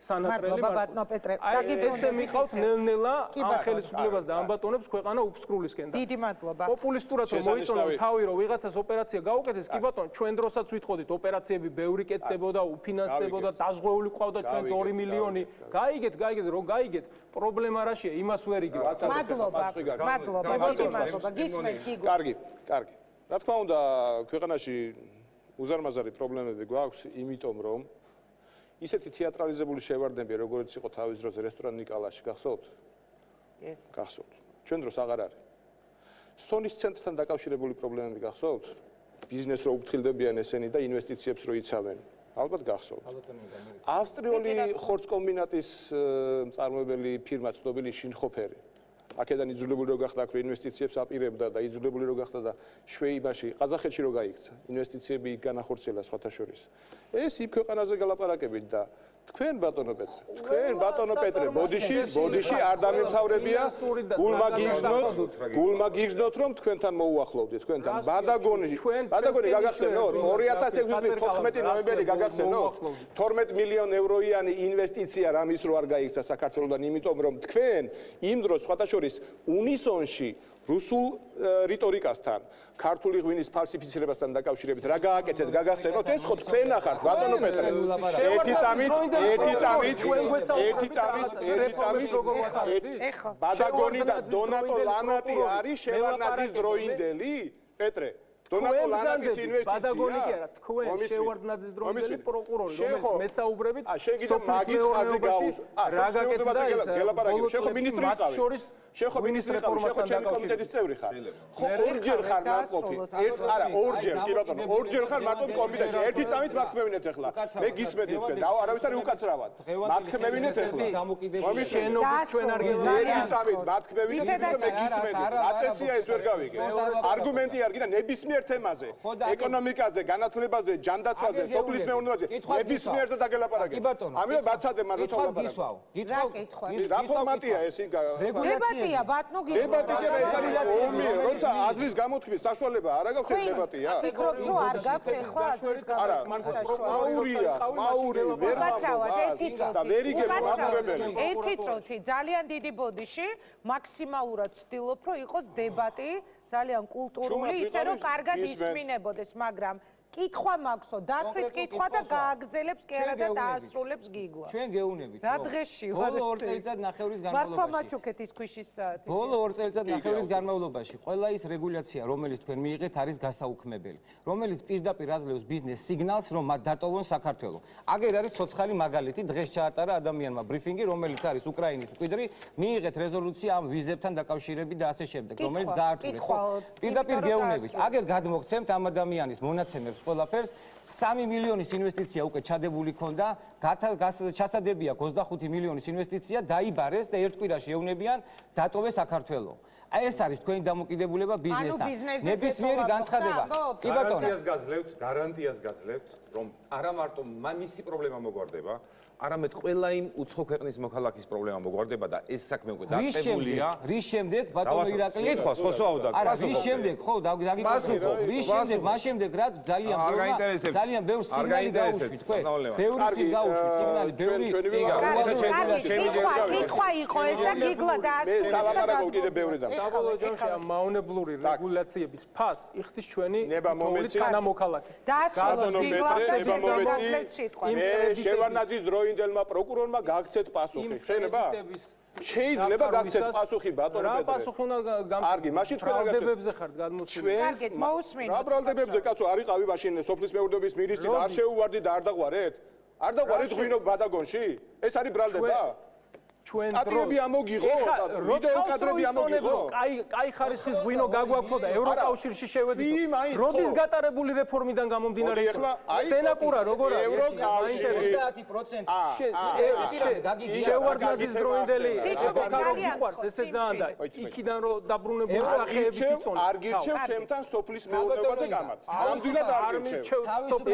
სანატრელი ბატონო პეტრე აი ესე მიყავს ნელ-ნელა ამ ხელისუფლებას და ამ ბატონებს ქვეყანა უფსკრულისკენ და დიდი მადლობა. პოპულისტურად რომ მოიწონო თავი რომ ვიღაცას ოპერაცია გაუკეთეს კი ბატონო ჩვენ დროსაც ვითხოვდით ოპერაციები ბევრი კეთდებოდა უფინანსდებოდა დაზღვეული ყავდა ჩვენ 2 მილიონი. გაიგეთ გაიგეთ რომ გაიგეთ პრობლემა რაშია იმას ვერ იგებ მადლობა მადლობა მადლობა გისმენთ გიგო. კარგი კარგი. რა თქმა უნდა ქვეყანაში უზარმაზარი პრობლემები გვაქვს იმიტომ რომ ისეთი თეატრალიზებული შევარდნები, როგორც იყო თავის დროზე რესტორან ნიკალაში, გახსოვთ? კი. გახსოვთ. ჩვენ დროს აღარ არის. სონის ცენტრთან დაკავშირებული პრობლემები გახსოვთ? ბიზნეს რო უფრთხილდებიან ესენი და ინვესტიციებს რო იცავენ. ალბათ გახსოვთ. ავსტრიული ხორცკომბინატის მწარმოებელი ფირმა ცნობილი შინხოფერი. აქედან იძულებული რო გახდა აქ ინვესტიციებს აპირებდა და იძულებული რო გახდა და შვეიბაში, ყაზახეთში რო გაიქცა, ინვესტიციები განახორციელა სხვათა შორის. ეს იქ ქვეყანაზე გალაპარაკებით და თქვენ ბატონო პეტრე, თქვენ ბატონო პეტრე, ბოდიში, ბოდიში არ დამემთავრებია. გულმა გიგზნოთ, გულმა გიგზნოთ რომ თქვენთან მოუახლოვდეთ, თქვენთან. ბადაგონი, ბადაგონი გაგახსენოთ 2006 წლის 14 ნოემბერი გაგახსენოთ 12 მილიონ ევროიანი ინვესტიცია რამის რო არ გაიქცა საქართველოსთან, იმიტომ რომ თქვენ იმ დროს სხვათა შორის უნისონში რუსულ რიტორიკასთან, ქართული ღვინის ფალსიფიცირებასთან დაკავშირებით რა გააკეთეთ, გაგახსენოთ, ეს ხო თქვენ ახართ, ბატონო პეტრე. ერთი წამით, ერთი წამით, ერთი წამით, ერთი წამით. ეხა. ბადაგონი და დონატო ლანატი არის შევარნაძის დროინდელი? პეტრე. დონატო ლანატის ინვესტიცია. ბადაგონი კი არა, თქვენ შევარდნაძის დროინდელი პროკურორი, რომელიც მესაუბრებით სოფლის მეურნეობაში რა გაკეთდა ეს? გელაპარაკე, შენ ხო მინისტრი იყავი? შენ ხო მინისტრი ხარ, შენ ხო ჩემი კომიტეტის წევრი ხარ. ხო ორჯერ ხარ მარტყოფი. ერთ არა, ორჯერ, კი ბატონო, ორჯერ ხარ მარტყოფი კომიტეტში. ერთი წამით მათქმევინეთ ახლა. მე გისმენთ თქვენ. და არავითარი უკაცრავად. მათქმევინეთ ახლა. შენობით ჩვენ არ გიზნით. ერთი წამით მათქმევინეთ მე გისმენთ. აწესია ეს ვერ გავიგე. არგუმენტი არ გინდა ნებისმიერ თემაზე. ეკონომიკაზე, განათლებაზე, ჯანდაცვაზე, სოფლის მეურნეობაზე. ნებისმიერზე დაგელაპარაკე. ამიტომ ბაცადე მაგრამ როცა გისვავ. გითხრა. რა ფორმატია ეს რეგულაცია დებატია ბატონო გიგო დებატი კი ეს არის ომი როცა აზრის გამოთქმის საშუალება არა გაქვს ეს დებატია ფიქრობ რომ არ გაქვს ხო აზრის გამოთქმის საშუალება მაურია მაური ვერ მოგვა და ვერ იგებ მაყურებელი ერთი წუთი ძალიან დიდი ბოდიში მაქსიმალურად ვცდილობ რომ იყოს დებატი ძალიან კულტურული ისე რომ კარგად ისმინებოდეს მაგრამ კითხვა მაქვსო, დასვით კითხვა და გააგზელებს კი არა და დაასრულებს გიგვა. ჩვენ გეუნებით. რა დღეში ვარ? ბოლო 2 წელიწად ნახევრის განმავლობაში. მართლა მაჩუქეთ ის ქვიშის საათი. ბოლო 2 წელიწად ნახევრის განმავლობაში ყველა ის რეგულაცია, რომელიც თქვენ მიიღეთ, არის გასაუქმებელი, რომელიც პირდაპირ აძლევს ბიზნეს სიგნალს, რომ მათ დატოვონ საქართველოს. აგერ არის ცოცხალი მაგალითი, დღეს ჩაატარა ადამიანმა ბრიფინგი, რომელიც არის უკრაინის მკვიდრი, მიიღეთ რეზოლუცია ამ ვიზებთან დაკავშირებით და ასე შემდეგ, რომელიც გაართულეს. ხო, პირდაპირ გეუნებით. აგერ გადმოგცემთ ამ ადამიანის მონაცემებს ყველაფერს. 3 მილიონის ინვესტიცია უკვე ჩადებული ქონდა. ჩასადებია 25 მილიონის ინვესტიცია დაიბარეს და ერთ კვირაში ეუნებიან. დატოვეს საქართველოს აი ეს არის თქვენი დამოკიდებულება ბიზნესთან. ნებისმიერი განცხადება. კი ბატონო გარანტიას გაძლევთ გარანტიას გაძლევთ რომ არა მარტო მისი პრობლემა მოგვარდება არამედ ყველა იმ უცხო ქვეყნის მოქალაქის პრობლემა მოგვარდება და ეს საქმე უკვე დაწყებულია. რის შემდეგ ბატონო ირაკლი? კითხვა ხო სწავდა. არა, რის შემდეგ ხო დაგიგებო. რის შემდეგ, მას შემდეგ რაც ძალიან ბევრი ძალიან ბევრი სიგნალი გაუშვი თქვენ. ბევრი ის გაუშვი სიგნალი, ბევრი კითხვა იყო ეს და გიგლა და მე სალაპარაკო კიდე ბევრი და საბოლოო ჯამში ამ მაუნებლური რეგულაციების ფას იხდის ჩვენი თანამოქალაქე. და გაზონო პეტრე ნება მომეცი მე შევარნაძის დროინდელმა პროკურორმა გაგცეთ პასუხი. შეიძლება? შეიძლება გაგცეთ პასუხი ბატონო პეტრე. რა პასუხი უნდა გამცეთ? კარგი, მაშინ თქვენ რა გაცნობებზე ხართ გადმოსული. კარგით, მოусმინოთ. რა ბრალდებებზე კაცო არიყავი მაშინ სოფლის მეურნეობის მინისტრი და არ შეუვარდი და არ დაყვარეთ? არ დაყვარეთ ღვინო ბადაგონში? ეს არის ბრალდება? ჩვენ სტატიები ამოგიღო ვიდეო კადრები ამოგიღო. აი, აი ხარისხის ღვინო გაგვაქვს და ევროკავშირში შევედით. როდის გატარებული რეფორმიდან გამომდინარე სენაკურა როგორ არის? ევროკავშირში 30% შევარდნაძის დროინდელი ეპოქარო გიყვარს ესე ძალიან და იქიდან რო დაბრუნებული სახეები იწონ. არ გირჩევ ჩემთან სოფლის მეურნეობაზე გამაც. ნამდვილად არ გირჩევ.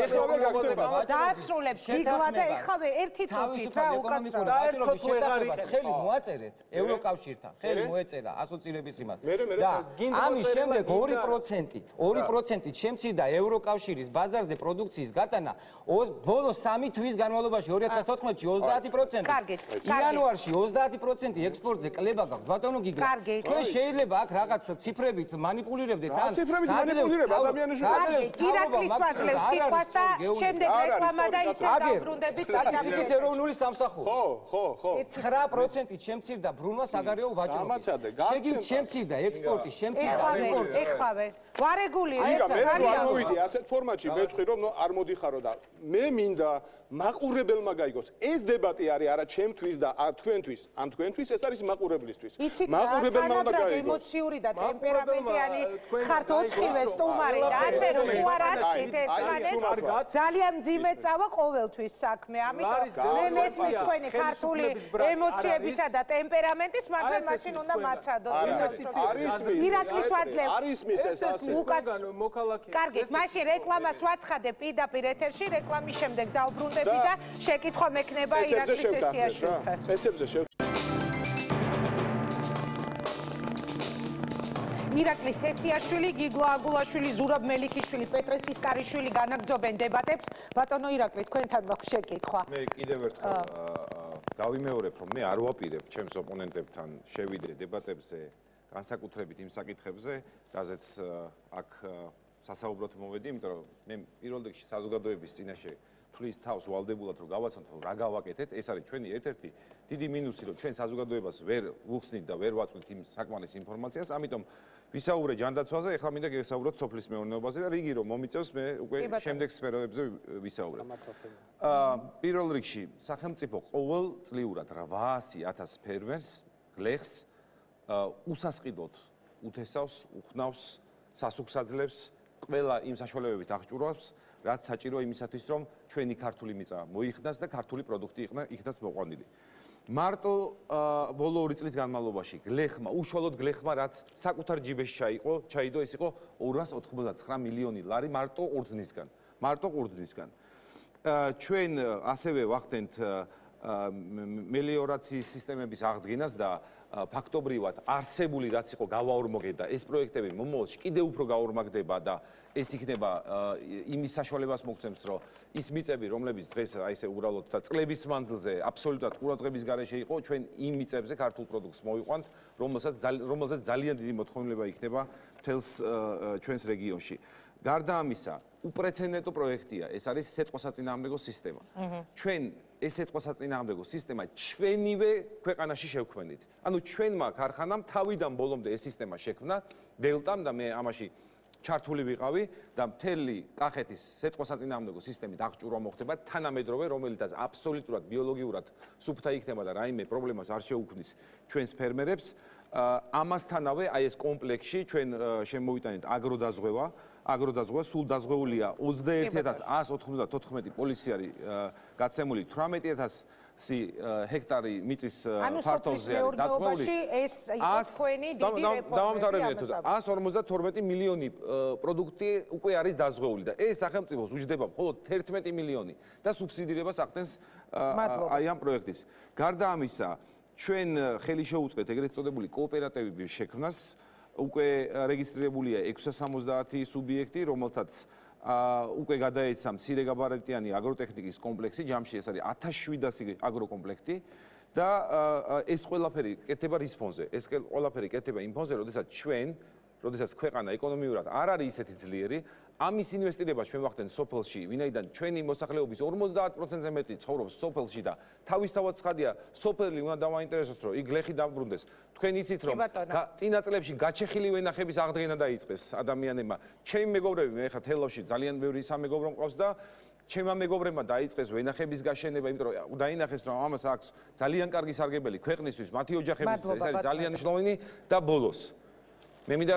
ეხლავე გაგცემა. დაასრულებს გიგლა და ეხავე ერთი წუთით რა უკაცრავ. საერთოდ ვეღარ იქ ხელი მოაწერეთ ევროკავშირთან. ხელი მოეწერა ასოცირების იმათ. და ამის შემდეგ 2%-ით, 2%-ით შემცირდა ევროკავშირის ბაზარზე პროდუქციის გატანა ბოლო 3 თვის განმავლობაში 2014-ში 30%. კარგით. იანვარში 30% ექსპორტზე კლება გაქვთ ბატონო გიგა. თქვენ შეიძლება აქ რაღაც ციფრებით манипуლირებდეთ ან ციფრებით манипуლირება ადამიანის შუაზე. ირაკლის ვაძლევს სიტყვას და შემდეგ რეკლამა და ისე დაბრუნდებით სტატისტიკის ეროვნული სამსახური. ხო, ხო, ხო. 9% 9%-ით შემცირდა ბრუნვა საგარეო ვაჭრობას. შეგივ შემცირდა ექსპორტი, შემცირდა იმპორტი. ეხავე. ვარეგული ეს არის. მე არ მოვიდი ასეთ ფორმატში, მე ვთქვი რომ არ მოდიხარო და მე მინდა მაყურებელმა გაიგოს. ეს დებატი არის არა ჩემთვის და თქვენთვის, ამ თქვენთვის ეს არის მაყურებლისთვის. მაყურებელმა უნდა გაიგოს. ემოციური და ტემპერამენტიანი ხართ ოთხივე სტუმარი და ასე რომ თუ არ აცით ეს მაგეთ ძალიან ძიმე წავა ყოველთვის საქმე. ამიტომ მე მესმის თქვენი ქართული ემოციებისა და ტემპერამენტის, მაგრამ მაშინ უნდა მაცადოთ. არის მის. არის მის ეს. უკაც მოქალაქე. კარგით, მაშინ რეკლამას ვაცხადებ პირდაპირ ეთერში, რეკლამის შემდეგ დავბრუნდები და შეკითხვა მექნება ირაკლის სესიაში. წესებზე შევა. ირაკლის სესიაშვილი, გიგლა აგულაშვილი, ზურაბ მელიქიშვილი, პეტრე ცისკარიშვილი განაგზობენ დებატებს. ბატონო ირაკლი, თქვენთან მაქვს შეკითხვა. მე კიდევ ერთხელ გავიმეორებ, რომ მე არ ვაპირებ ჩემს ოპონენტებთან შევიდე დებატებზე განსაკუთრებით იმ საკითხებზე, რაზეც აქ სასაუბროთ მოვედი, იმიტომ რომ მე პირველ რიგში საზოგადოების წინაშე თulis თავს ვალდებულად რომ გავაცნოთ რა გავაკეთეთ, ეს არის ჩვენი ერთ-ერთი დიდი მინუსი, რომ ჩვენ საზოგადოებას ვერ ვუხსნით და ვერ ვაწვით იმ საკმარის ინფორმაციას, ამიტომ ვისაუბრე ჯანდაცვაზე, ეხლა მინდა გესაუბროთ სოფლის მეურნეობაზე და რიგი რომ მომიწევს მე უკვე შემდეგ სფეროებზე ვისაუბრებ. აა პირველ რიგში სახელმწიფო ყოველ წლიურად 800000 ფერმერს გლეხს უსასყიდოდ უთესავს, უხნავს, სასუქსაძლებს, ყველა იმ საშუალებებით აღჭურვავს, რაც საჭირო იმისათვის, რომ ჩვენი ქართული მიწა მოიხდას და ქართული პროდუქტი იქნას მოყვანილი. მარტო ბოლო 2 წლის განმავლობაში გლეხმა, უშუალოდ გლეხმა, რაც საკუთარ ჯიბეში ჩაიყო, ჩაიდო, ეს იყო 299 მილიონი ლარი მარტო ყურძნისგან. მარტო ყურძნისგან. ჩვენ ასევე ვახდენთ მელიორაციის სისტემების აღდგენას და ფაქტობრივად არსებული რაც იყო გავაორმოგე და ეს პროექტები მომავალში კიდევ უფრო გაორმაგდება და ეს იქნება იმის საშუალებას მოგცემს რომ ის მიწები რომლებიც დღეს აი ესე უბრალოდ და წლების მანძილზე აბსოლუტურად ყურადღების გარეშე იყო ჩვენ იმ მიწებზე ქართულ პროდუქტს მოვიყვანთ რომელსაც რომელსაც ძალიან დიდი მოთხოვნილება იქნება თელს ჩვენს რეგიონში. გარდა ამისა უპრეცედენტო პროექტია ეს არის სეტყვასაწინააღმდეგო სისტემა. ჩვენ ეს სეტყვასაწინააღმდეგო სისტემა ჩვენივე ქვეყანაში შევქმნით. ანუ ჩვენმა ქარხანამ თავიდან ბოლომდე ეს სისტემა შექმნა დელტამ და მე ამაში ჩართული ვიყავი და მთელი კახეთის სეტყვასაწინააღმდეგო სისტემით აღჭურვა მოხდება თანამედროვე რომელიცაც აბსოლუტურად ბიოლოგიურად სუფთა იქნება და რაიმე პრობლემას არ შეუქმნის ჩვენს ფერმერებს ამასთანავე აი ეს კომპლექსში ჩვენ შემოვიტანეთ აგროდაზღვევა აგროდაზღვა სულ დაზღვეულია 21194 პოლიციარი გაცემული 18000 სი ჰექტარი მიწის ფართობზე არის დაწყებული ეს იყო თქვენი დიდი რეფორმები 152 მილიონი პროდუქტი უკვე არის დაზღვეული და ეს სახელმწიფოს უჯდება მხოლოდ 11 მილიონი და სუბსიდირებას ახდენს აი ამ პროექტის. გარდა ამისა ჩვენ ხელი შეუწყეთ ეგრეთ წოდებული კოოპერატივების შექმნას უკვე რეგისტრირებულია 670 სუბიექტი რომელთაც უკვე გადაეცა მცირე გაბარიტიანი აგროტექნიკის კომპლექსი, ჯამში ეს არის 1700 აგროკომპლექტი და ეს ყველაფერი კეთება რის ფონზე? ეს ყველაფერი კეთება იმ ფონზე, როდესაც ჩვენ, როდესაც ქვეყანა ეკონომიურად არ არის ისეთი ძლიერი, ამის ინვესტირება ჩვენ ვახდენთ სოფელში, ვინაიდან ჩვენი მოსახლეობის 50%-ზე მეტი ცხოვრობს სოფელში და თავისთავად ცხადია, სოფელი უნდა დავაინტერესოს, რომ იქ ლეხი დაბრუნდეს. თქვენ იცით, რომ წინა წლებში გაჩეხილი ვენახების აღდგენა დაიწყეს ადამიანებმა. ჩემი მეგობრები, მე ხა თელავში ძალიან ბევრი სამეგობრო მყავს და ჩემმა მეგობრებმა დაიწყეს ვენახების გაშენება, იმიტომ რომ დაინახეს, რომ ამას აქვს ძალიან კარგი სარგებელი ქვეყნისთვის, მათი ოჯახებისთვის, ეს არის ძალიან მნიშვნელოვანი და ბოლოს მე მინდა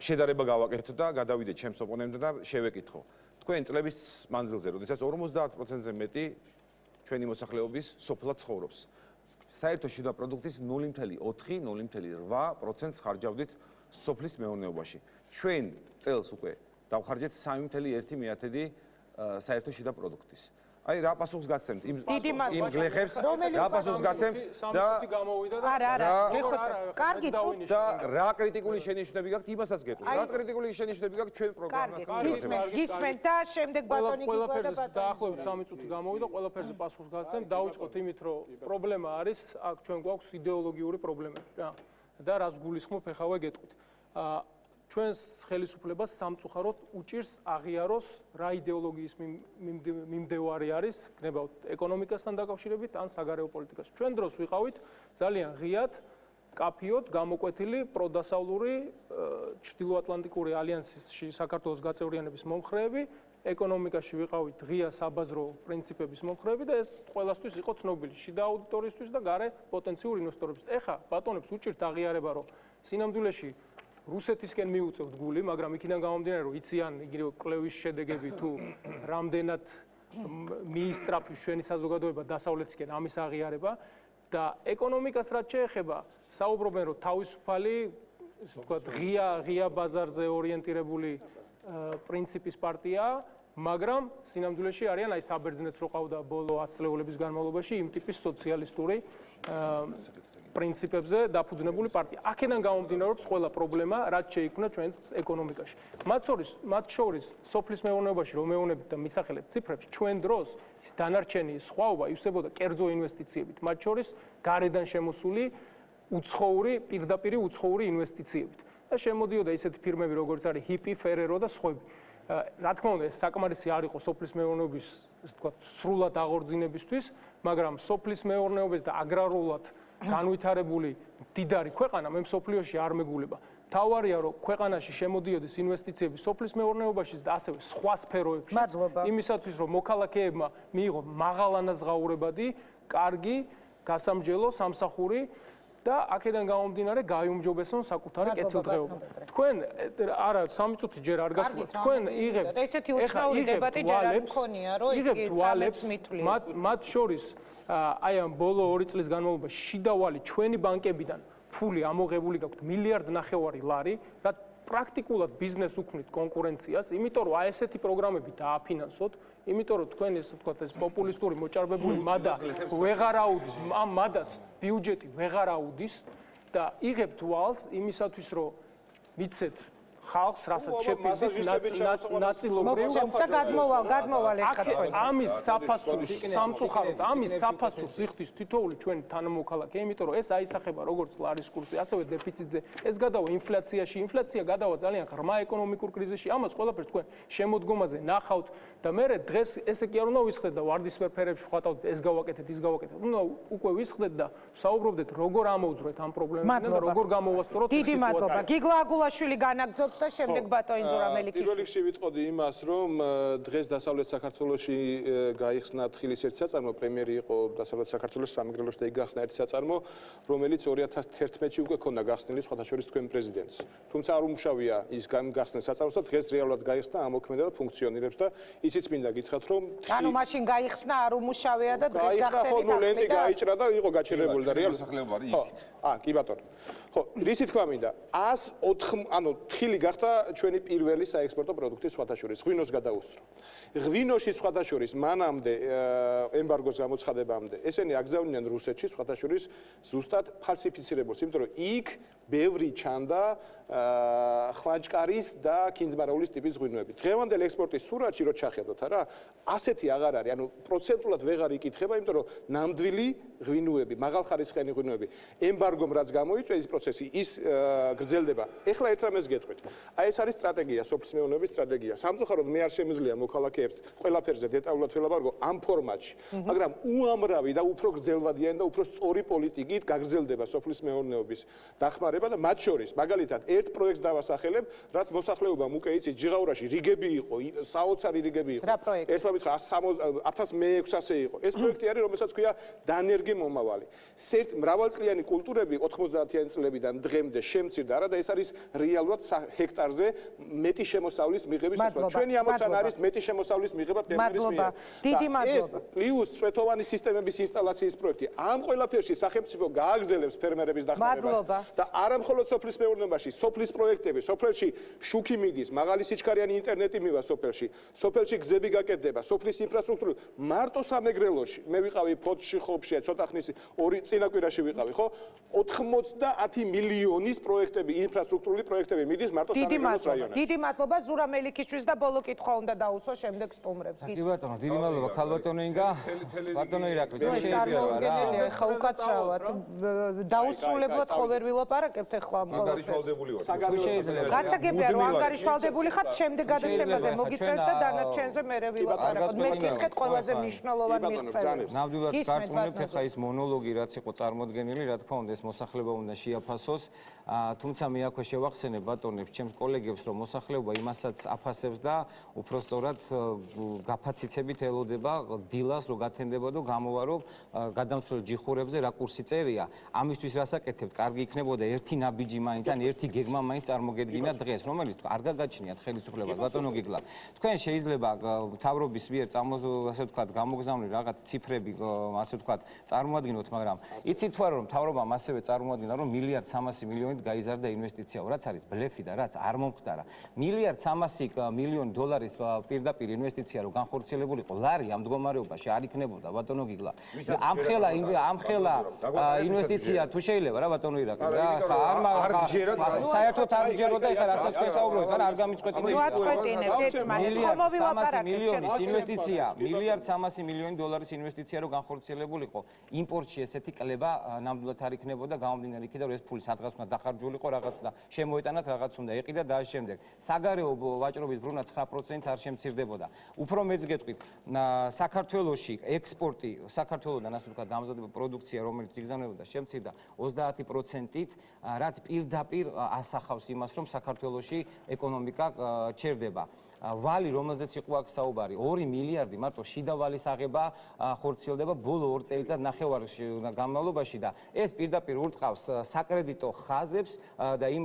შედარება გავაკეთო და გადავიდე ჩემს ოპონენტზე და შევეკითხო. თქვენ წლების მანძილზე, როდესაც 50%-ზე მეტი ჩვენი მოსახლეობის სოფლად ცხოვრობს. საერთო შიდა პროდუქტის 0.4-0.8%-ს ხარჯავდით სოფლის მეურნეობაში. ჩვენ წელს უკვე დავხარჯეთ 3.1 საერთო შიდა პროდუქტის. აი რა პასუხს გაცემთ? იმ იმ გლეხებს რა პასუხს გაცემთ და არა არა მეხოთე კარგი და რა კრიტიკული შენიშვნები გაქვთ იმასაც გეტყვით რა კრიტიკული შენიშვნები გაქვთ ჩვენ პროგრამასთან გისმენთ გისმენთ და შემდეგ ბატონი გიგვარდა დაახლოებით 3 წუთი გამოვიდა ყველაფერზე პასუხს გაცემთ. დავიწყოთ იმით რომ პრობლემა არის აქ ჩვენ გვაქვს იდეოლოგიური პრობლემები რა. და რაც გულისხმობ ეხავე გეტყვით. აა ჩვენს ხელისუფლებას სამწუხაროდ უჭირს აღიაროს რა идеოლოგიის მიმდევარი არის, გნება ეკონომიკასთან დაკავშირებით ან საგარეო პოლიტიკას. ჩვენ დროს ვიყავით ძალიან ღიად კაფიოდ გამოკვეთილი პროდასავლური ჩრდილოატლანტიკური ალიანსში საქართველოს გაწევრიანების მომხრეები, ეკონომიკაში ვიყავით ღია საბაზრო პრინციპების მომხრეები და ეს ყველასთვის იყო ცნობილი შიდა აუდიტორიისთვის და გარე პოტენციურ ინვესტორებისთვის. ეხა ბატონებს უჭირთ აღიარება, რომ სინამდვილეში რუსეთისკენ მიუწევთ გული, მაგრამ იქიდან გამომდინარე, რომ იციან იგივე კლევის შედეგები თუ რამდენად მიისტრაფის ჩვენი საზოგადოება დასავლეთისკენ ამის აღიარება და ეკონომიკას რაც შეეხება, საუბრობენ რომ თავისუფალი, ასე ვთქვათ, ღია ღია ბაზარზე ორიენტირებული პრინციპის პარტია, მაგრამ სინამდვილეში არიან აი საბერძნეთს რო ყავდა ბოლო 10 წლეულების განმავლობაში იმ ტიპის სოციალისტური პრინციპებზე დაფუძნებული პარტია. აქედან გამომდინარეობს ყველა პრობლემა, რაც შეიქმნა ჩვენს ეკონომიკაში. მათ შორის, მათ შორის სოფლის მეურნეობაში რომ მეუნებით და მისახელეთ ციფრებს, ჩვენ დროს ის დანარჩენი სხვაობა ივსებოდა კერძო ინვესტიციებით, მათ შორის გარედან შემოსული უცხოური, პირდაპირი უცხოური ინვესტიციებით. და შემოდიოდა ისეთი ფირმები, როგორც არის HIPI, Ferrero და სხვები. რა თქმა უნდა, ეს საკმარისი არ იყო სოფლის მეურნეობის, ასე ვთქვათ, სრულად აღორძინებისთვის, მაგრამ სოფლის მეურნეობის და აგრარულად განვითარებული დიდარი ქვეყანა მე მსოფლიოში არ მეგულება. თავარია რომ ქვეყანაში შემოდიოდეს ინვესტიციები სოფლის მეურნეობაში და ასევე სხვა სფეროებში. იმისათვის რომ მოქალაქეებმა მიიღონ მაღალანაზღაურებადი, კარგი, გასამჯელო სამსახური და აქედან გამომდინარე გაიუმჯობესონ საკუთარი კეთილდღეობა. თქვენ არა 3 წუთი ჯერ არ გასულა. თქვენ იღებთ ესეთი უცხოური დებატი ჯერ არ მქონია, რომ ის იღებთ მათ მათ შორის აი ამ ბოლო 2 წლის განმავლობაში შიდავალი ჩვენი ბანკებიდან ფული ამოღებული გაქვთ მილიარდ ნახევარი ლარი, რა პრაქტიკულად ბიზნეს უქმნით კონკურენციას, იმიტომ რომ აი ესეთი პროგრამები დააფინანსოთ, იმიტომ რომ თქვენ ესე ვთქვათ ეს პოპულისტური მოჭარბებული მადა ვეღარ აუდის, ამ მადას ბიუჯეტი ვეღარ აუდის და იღებთ ვალს იმისათვის რომ მიცეთ ხალხს რასაც შეფიზით ნაწილობრივ და გადმოვალ გადმოვალ თქვენ ამის საფასურს სამწუხაროდ ამის საფასურს იხდის თითოეული ჩვენი თანამოქალაქე იმიტომ რომ ეს აისახება როგორც ლარის კურსი ასევე დეფიციტზე ეს გადავა ინფლაციაში ინფლაცია გადავა ძალიან ღრმა ეკონომიკურ კრიზისში ამას ყველაფერს თქვენ შემოდგომაზე ნახავთ და მე დღეს ესე კი არ უნდა ვისხდეთ და ვარდისფერ ფერებში ვხატავთ ეს გავაკეთეთ ის გავაკეთეთ უნდა უკვე ვისხდეთ და საუბრობდეთ როგორ ამოვძვრეთ ამ პრობლემებთან და როგორ გამოვასწოროთ დიდი მადლობა გიგლა აგულაშვილი განაგზობთ და შემდეგ ბატონი ზურამელიქიშვილი. პირველ რიგში ვიტყოდი იმას, რომ დღეს დასავლეთ საქართველოში გაიხსნა თხილის ერთ საწარმო, პრემიერი იყო დასავლეთ საქართველოს სამეგრელოში და იქ გახსნა ერთ საწარმო, რომელიც 2011-ში უკვე ქონდა გახსნილი სხვათა შორის თქვენ პრეზიდენტს. თუმცა არ უმუშავია ის გახსნილ საწარმოს და დღეს რეალურად გაიხსნა, ამოქმედა და ფუნქციონირებს და ისიც მინდა გითხრათ, რომ ანუ მაშინ გაიხსნა არ უმუშავია და დღეს გახსნილი. ხო, ნუ ლენტი გაიჭრა და იყო გაჭირებული და რეალურად მოსახლეობა არის იქით. აა, კი ბატონო. ხო, რისი თქვა მინდა? 104 ანუ თხილი გახდა ჩვენი პირველი საექსპორტო პროდუქტი სხვათა შორის, ღვინოს გადაუსწრო. ღვინოში სხვათა შორის მანამდე ემბარგოს გამოცხადებამდე ესენი აგზავნიან რუსეთში სხვათა შორის ზუსტად ფალსიფიცირებულს, იმიტომ რომ იქ ბევრი ჩანდა ხვაჭკარის და კინზბარაულის ტიპის ღვინოები. დღევანდელ ექსპორტის სურათში რო ჩახედოთ, არა, ასეთი აღარ არის, ანუ პროცენტულად ვეღარ იკითხება, იმიტომ რომ ნამდვილი ღვინოები, მაღალხარისხიანი ღვინოები, ემბარგომ რაც გამოიწვია ის პროცესი, ის გრძელდება. ეხლა ერთ რამეს გეტყვით. აი ეს არის სტრატეგია, სოფლის მეურნეობის სტრატეგია. სამწუხაროდ მე არ შემიძლია მოქალაქეებს ყველაფერზე დეტალურად ველაპარაკო ამ ფორმატში, მაგრამ უამრავი და უფრო გრძელვადიანი და უფრო სწორი პოლიტიკით გაგრძელდება სოფლის მეურნეობის დახმარება და მათ შორის მაგალითად ერთ პროექტს დავასახელებ, რაც მოსახლეობამ უკვე იცით, ჯიღაურაში რიგები იყო, საოცარი რიგები იყო. ერთმა მითხრა 1600-ე იყო. ეს პროექტი არის, რომელსაც ქვია დანერგი მომავალი. სერტ მრავალწლიანი კულტურები 90-იანი წლებიდან დღემდე შემცირდა, არა და ეს არის რეალურად ჰექტარზე მეტი შემოსავლის მიღების შესაძლებლობა. ჩვენი ამოცანა არის მეტი შემოსავლის მიღება ფერმერის მიერ. დიდი მადლობა. ეს პლუს წვეთოვანი სისტემების ინსტალაციის პროექტი. ამ ყველაფერში სახელმწიფო გააგრძელებს ფერმერების დახმარებას და არა მხოლოდ სოფლის მეურნეობაში, სოფლის პროექტები, სოფელში შუქი მიდის, მაღალი სიჩქარიანი ინტერნეტი მივა სოფელში, სოფელში გზები გაკეთდება, სოფლის ინფრასტრუქტურა მარტო სამეგრელოში. მე ვიყავი ფოთში ხობშია, ცოტა ხნის ორი წინაკვირაში ვიყავი, ხო? 90 მილიონის პროექტები, ინფრასტრუქტურული პროექტები მიდის მარტო სამეგრელოს რაიონში. დიდი მადლობა ზურა მელიქიშვილს და ბოლო კითხვა უნდა დაუსვა შემდეგ შემდეგ სტუმრებს. კი ბატონო, დიდი მადლობა ქალბატონო ინგა. ბატონო ირაკლი, რა შეიძლება რა. ხა უკაცრავად დაუსრულებლად ხო ვერ ვილაპარაკებთ ახლა ამ ყოველთვის. გასაგებია რომ ანგარიშვალდებული ხართ შემდეგ გადაცემაზე მოგიწევთ და დანარჩენზე მე ვილაპარაკოთ. მეც ითქეთ ყველაზე მნიშვნელოვანი მიღწევები. ნამდვილად გაწმუნებთ ახლა ის მონოლოგი რაც იყო წარმოდგენილი, რა თქმა უნდა ეს მოსახლეობა უნდა შეაფასოს. თუმცა მე აქვე შევახსენე ბატონებს, ჩემს კოლეგებს, რომ მოსახლეობა იმასაც აფასებს და უფრო სწორად გაფაციცებით ელოდება დილას რო გათენდება და გამოვარო გადამცველ ჯიხურებზე რა კურსი წერია. ამისთვის რასაკეთებთ? კარგი იქნებოდა ერთი ნაბიჯი მაინც ან ერთი გეგმა მაინც წარმოგედგინა დღეს, რომელიც არ გაგაჩნიათ ხელისუფლებას, ბატონო გიგლა. თქვენ შეიძლება თავრობის მიერ ასე ვთქვათ, გამოგზავნილი რაღაც ციფრები, ასე ვთქვათ, წარმოადგინოთ, მაგრამ იცით თუ არა რომ თავრობამ ასევე წარმოადგინა რომ მილიარდ 300 მილიონით გაიზარდა ინვესტიცია, რაც არის ბლეფი და რაც არ მომხდარა. მილიარდ 300 მილიონი დოლარის პირდაპირ ინვესტიცია რო განხორციელებულიყო, ლარი ამ მდგომარეობაში არ იქნებოდა, ბატონო გიგლა. ამ ხელა ამ ხელა ინვესტიცია თუ შეიძლება რა ბატონო ირაკლი რა, ხა არ მაგ საერთოდ არ ჯეროდა ეხლა რასაც გესაუბროთ, არა არ გამიწყვეტინე. ნუ ატყვეტინებ ერთმანეთს, ხომ მოვილაპარაკეთ მილიონი ინვესტიცია, მილიარდ 300 მილიონი დოლარის ინვესტიცია რო განხორციელებულიყო, იმპორტში ესეთი კლება ნამდვილად არ იქნებოდა გამომდინარე იქიდან რომ ეს ფული სადღაც უნდა დახარჯულიყო რაღაც და შემოეტანათ რაღაც უნდა ეყიდა და ამ შემდეგ. საგარეო ვაჭრობის ბრუნა 9% არ შემცირდებოდა. უფრო მეც გეტყვით, საქართველოში ექსპორტი საქართველოსთან ასე ვთქვათ დამზადება პროდუქცია რომელიც იგზავნებოდა შემცირდა 30%-ით, რაც პირდაპირ ასახავს იმას, რომ საქართველოსი ეკონომიკა ჩერდება. ვალი, რომელზეც იყო აქ საუბარი, 2 მილიარდი მარტო შიდა ვალის აღება ხორციელდება ბოლო 2 წელიწად ნახევარში განმავლობაში და ეს პირდაპირ ურტყავს საკრედიტო ხაზებს და იმ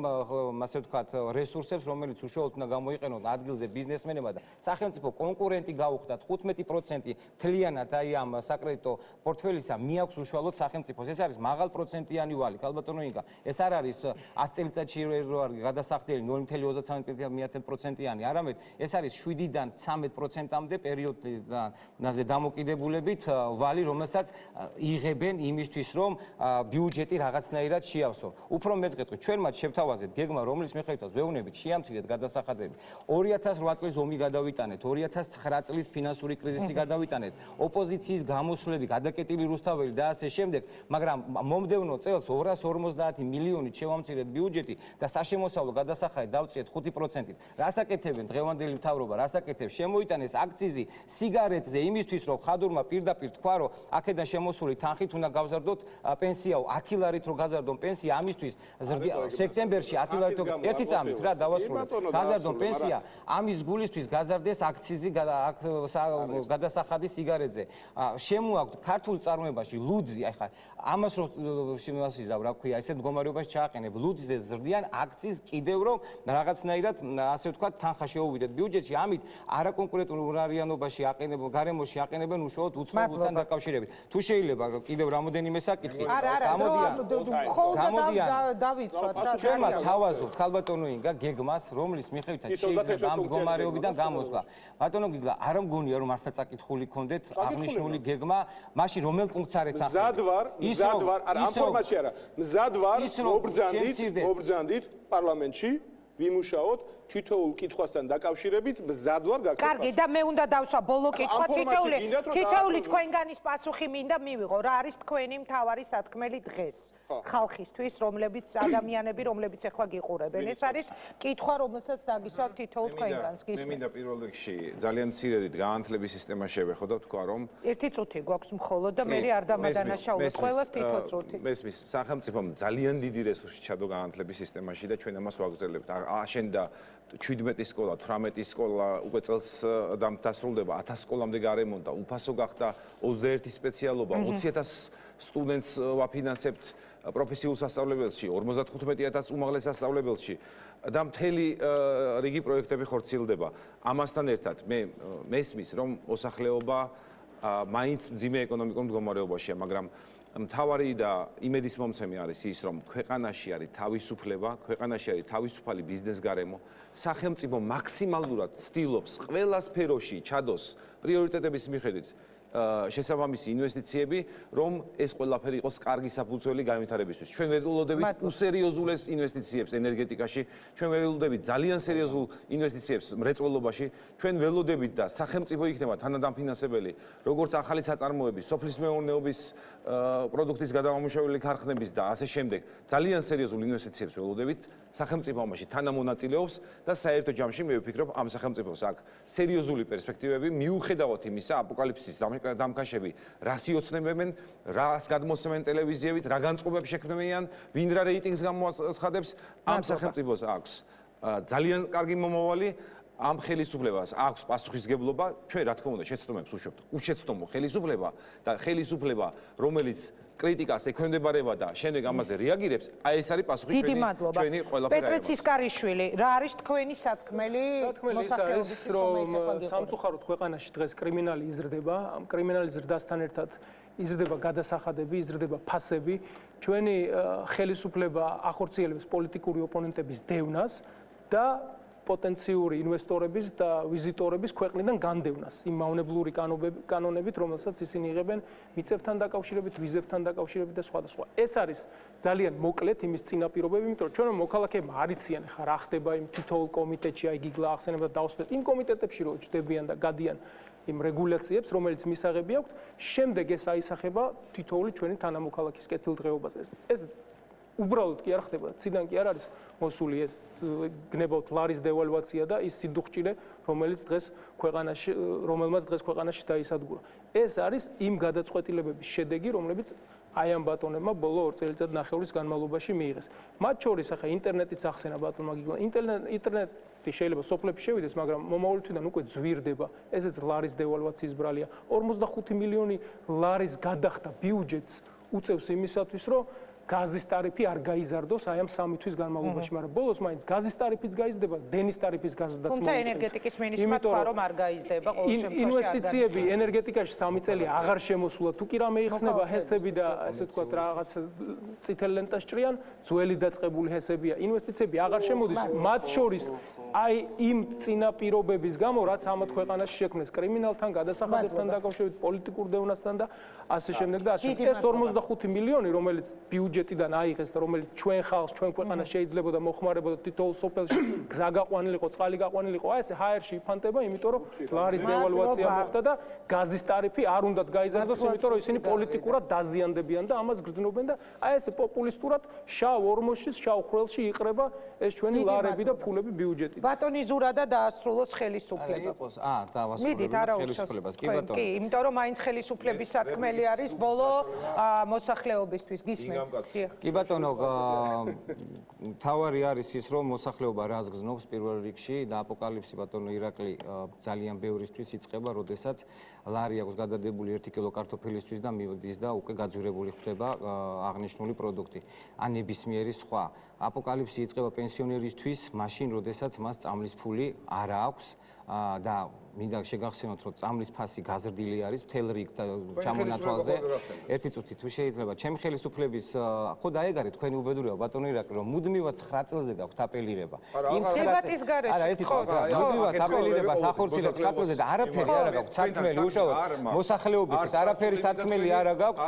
ასე ვთქვათ რესურსებს, რომელიც უშუალოდ უნდა გამოიყენონ ადგილზე ბიზნესმენებმა და სახელმწიფო კონკურენტი გაუხდათ 15% თლიანად აი ამ საკრედიტო პორტფელისა მიაქვს უშუალოდ სახელმწიფოს. ეს არის მაღალ პროცენტიანი ვალი, ალბათონო ინკა. ეს არ არის 10 წელიწადში რო არის გადასახდელი 0.33%-იანი, არამედ ეს არის 7-დან 13%-ამდე პერიოდზე დამოკიდებულებით ვალი, რომელსაც იღებენ იმისთვის, რომ ბიუჯეტი რაღაცნაირად შეავსო. უფრო მეც გეტყვი, ჩვენ მათ შევთავაზეთ გეგმა, რომლის მიხედვითაც ვეუბნებით შეამცირეთ გადასახადები. 2008 წლის ომი გადავიტანეთ, 2009 წლის ფინანსური კრიზისი გადავიტანეთ, ოპოზიციის გამოსვლები, გადაკეტილი რუსთაველი და ასე შემდეგ, მაგრამ მომდევნო წელს 250 მილიონი შევამცირეთ ბიუჯეტი და საშემოსავლო გადასახადი დავწიეთ 5%-ით. რასაკეთებენ დღევანდელი მთავრობა რასაკეთებს შემოიტანეს აქციზი სიგარეტზე იმისთვის რომ ხადურმა პირდაპირ თქვა რომ აქედან შემოსული თანხით უნდა გავზარდოთ პენსიაო 10 ლარით რო გაზარდონ პენსია ამისთვის სექტემბერში 10 ლარით ერთი წამით რა დავასრულოთ გაზარდონ პენსია ამის გულისთვის გაზარდეს აქციზი გადასახადი სიგარეტზე. შემოაქვთ ქართულ წარმოებაში ლუძი აი ხა ამას რო შემოსიზავ რა ქვია ესეთ მდგომარეობაში ჩააყენებ. ლუძზე ზრდიან აქციზ კიდევ რომ რაღაცნაირად ასე ვთქვა თანხა შეუვიდეთ ბიუჯეტში ამით არაკონკურენტულ არიანობაში აყენებენ გარემოში აყენებენ უშუალოდ უცხოებთან დაკავშირებით. თუ შეიძლება კიდევ რამოდენიმე საკითხი გამოდიან გამოდიან დავიცვათ რა ჩვენმა თავაზობთ ქალბატონო ინგა გეგმას რომლის მიხედვითაც შეიძლება ამ მდგომარეობიდან გამოსვლა. ბატონო გიგლა არ მგონია რომ მართლა წაკითხული კონდეთ აღნიშნული გეგმა მაშინ რომელ პუნქტს არ ეცახებით მზად ვარ მზად ვარ ამ ფორმატში არა. მზად ვარ მობრძანდით მობრძანდით პარლამენტში ვიმუშაოთ თითოეულ კითხვასთან დაკავშირებით მზად ვარ გაქცევას. კარგი და მე უნდა დავსვა ბოლო კითხვა თითოეული თითოეული თქვენგანის პასუხი მინდა მივიღო რა არის თქვენი მთავარი სათქმელი დღეს? ხალხისთვის რომლებიც ადამიანები რომლებიც ახლა გიყურებენ. ეს არის კითხვა რომელსაც დაგისვავ თითოეულ თქვენგანს გისმენთ მე მინდა პირველ რიგში ძალიან მცირედით გაანთლების სისტემა შევეხო და თქვა რომ ერთი წუთი გვაქვს მხოლოდ და მე არ დამადანაშაულებ ყველას თითო წუთი. მესმის სახელმწიფომ ძალიან დიდი რესურსი ჩადო გაანთლების სისტემაში და ჩვენ ამას ვაგრძელებთ აშენდა 17 სკოლა, 18 სკოლა უკვე წელს დასრულდება, 1000 სკოლამდე გარემონტა, უფასო გახდა 21 სპეციალობა, 20000 სტუდენტს ვაფინანსებთ პროფესიულ სასწავლებელში, 55000 უმაღლეს სასწავლებელში. და მთელი რიგი პროექტები ხორციელდება. ამასთან ერთად მე მესმის რომ მოსახლეობა მაინც ძიმე ეკონომიკურ მდგომარეობაშია, მაგრამ მთავარი და იმედის მომცემი არის ის, რომ ქვეყანაში არის თავისუფლება, ქვეყანაში არის თავისუფალი ბიზნეს გარემო, სახელმწიფო მაქსიმალურად ცდილობს ყველა სფეროში ჩადოს პრიორიტეტების მიხედვით შესაბამისი ინვესტიციები, რომ ეს ყველაფერი იყოს კარგი საფუძველი განვითარებისთვის. ჩვენ ველოდებით უსერიოზულეს ინვესტიციებს ენერგეტიკაში, ჩვენ ველოდებით ძალიან სერიოზულ ინვესტიციებს მრეწველობაში, ჩვენ ველოდებით და სახელმწიფო იქნება თანადამფინანსებელი, როგორც ახალი საწარმოები, სოფლის მეურნეობის პროდუქტის გადამამუშავებელი ქარხნების და ასე შემდეგ. ძალიან სერიოზულ ინვესტიციებს ველოდებით სახელმწიფო ამაში თანამონაწილეობს და საერთო ჯამში მე ვფიქრობ ამ სახელმწიფოს აქ სერიოზული პერსპექტივები მიუხედავად იმისა აპოკალიფსის დამკაშები რას იოცნებენ, რას გადმოსცემენ ტელევიზიებით, რა განწყობებს შექმნიან, ვინ რა რეიტინგს გამოაცხადებს, ამ სახელმწიფოს აქვს ძალიან კარგი მომავალი ამ ხელისუფლებას. აქვს პასუხისგებლობა, ჩვენ რა თქმა უნდა შეცდომებს უშვებთ. უშეცდომო ხელისუფლება და ხელისუფლება, რომელიც კრიტიკას ექვემდებარება და შემდეგ ამაზე რეაგირებს, აი ეს არის პასუხი ჩვენი ჩვენი ყველაფერი. პეტრე ცისკარიშვილი, რა არის თქვენი სათქმელი? სათქმელი ის არის, რომ სამწუხაროდ ქვეყანაში დღეს კრიმინალი იზრდება, ამ კრიმინალის ზრდასთან ერთად იზრდება გადასახადები, იზრდება ფასები. ჩვენი ხელისუფლება ახორციელებს პოლიტიკური ოპონენტების დევნას და პოტენციური ინვესტორების და ვიზიტორების ქვეყნიდან განდევნას იმ მავნებლური კანონებით, რომელსაც ისინი იღებენ მიწებთან დაკავშირებით, ვიზებთან დაკავშირებით და სხვა და სხვა. ეს არის ძალიან მოკლედ იმის წინაპირობები, იმიტომ რომ ჩვენ მოქალაქეებმა არიციან ხა რა ხდება იმ თითოეულ კომიტეტში, აი გიგლა ახსენება და დავსვეთ იმ კომიტეტებში რო ჯდებიან და გადიან იმ რეგულაციებს, რომელიც მისაღები აქვთ, შემდეგ ეს აისახება თითოეული ჩვენი თანამოქალაქის კეთილდღეობაზე. ეს უბრალოდ კი არ ხდება, ციდან კი არ არის მოსული ეს გნებავთ ლარის დევალვაცია და ის სიდუხჭირე, რომელიც დღეს ქვეყანაში, რომელმაც დღეს ქვეყანაში დაისადგურა. ეს არის იმ გადაწყვეტილებების შედეგი, რომლებიც აი ამ ბატონებმა ბოლო 2 წელიწად ნახევრის განმავლობაში მიიღეს. მათ შორის ახლა ინტერნეტიც ახსენა ბატონმა გიგლა. ინტერნეტი შეიძლება სოფლებში შევიდეს, მაგრამ მომავალი თვიდან უკვე ძვირდება. ესეც ლარის დევალვაციის ბრალია. 45 მილიონი ლარის გადახდა ბიუჯეტს უწევს იმისათვის, რომ გაზის ტარიფი არ გაიზარდოს აი ამ სამი თვის განმავლობაში, მაგრამ ბოლოს მაინც გაზის ტარიფიც გაიზრდება, დენის ტარიფის გაზდაც მოიწევს. თუმცა ენერგეტიკის მინისტრმა თქვა, რომ არ გაიზრდება ყოველ შემთხვევაში. ინვესტიციები ენერგეტიკაში სამი წელი აღარ შემოსულა, თუ კი რამე იხსნება ჰესები და ასე ვთქვათ, რაღაც წითელ ლენტას ჭრიან, ძველი დაწყებული ჰესებია. ინვესტიციები აღარ შემოდის, მათ შორის აი იმ წინაპირობების გამო, რაც ამათ ქვეყანაში შექმნეს კრიმინალთან, გადასახადებთან დაკავშირებით, პოლიტიკურ დევნასთან და ასე შემდეგ და ასე. ეს 45 მილიონი, რომელიც ბიუჯეტ ბიუჯეტიდან აიღეს და რომელიც ჩვენ ხალხს, ჩვენ ქვეყანას შეიძლებოდა მოხმარებოდა თითოეულ სოფელში გზა გაყვანილიყო, წყალი გაყვანილიყო, აი ეს ჰაერში იფანტება, იმიტომ რომ ლარის დევალვაცია მოხდა და გაზის ტარიფი არ უნდათ გაიზარდოს, იმიტომ რომ ისინი პოლიტიკურად დაზიანდებიან და ამას გრძნობენ და აი ეს პოპულისტურად შავ ორმოშის, შავ ხრელში იყრება ეს ჩვენი ლარები და ფულები ბიუჯეტი. ბატონი ზურა და დაასრულოს ხელისუფლება. აა, დავასრულებ ხელისუფლებას. კი ბატონო. კი, იმიტომ რომ მაინც ხელისუფლების სათქმელი არის ბოლო მოსახლეობისთვის გისმენთ. კი ბატონო, თავარი არის ის რომ მოსახლეობა რას გზნობს პირველ რიგში და აპოკალიფსი ბატონო ირაკლი ძალიან ბევრისთვის იწება, როდესაც ლარი აქვს გადადებული 1 კილო კარტოფილისთვის და მივდის და უკვე გაძვირებული ხდება აღნიშნული პროდუქტი. ან ნებისმიერი სხვა აპოკალიფსი იწყება პენსიონერისთვის, მაშინ როდესაც მას წამლის ფული არ აქვს და მინდა შეგახსენოთ, რომ წამლის ფასი გაზრდილი არის მთელ რიგ და ჩამონათვალზე. ერთი წუთი თუ შეიძლება, ჩემი ხელისუფლების ხო დაეგარე თქვენი უბედურება ბატონო ირაკლი, რომ მუდმივად 9 წელზე გაქვთ აპელირება. იმ ხებატის გარეშე. არა, ერთი წუთი. მუდმივად აპელირება სახორცილო 9 წელზე და არაფერი არ გაქვთ სათქმელი უშუალოდ მოსახლეობისთვის, არაფერი სათქმელი არ გაქვთ.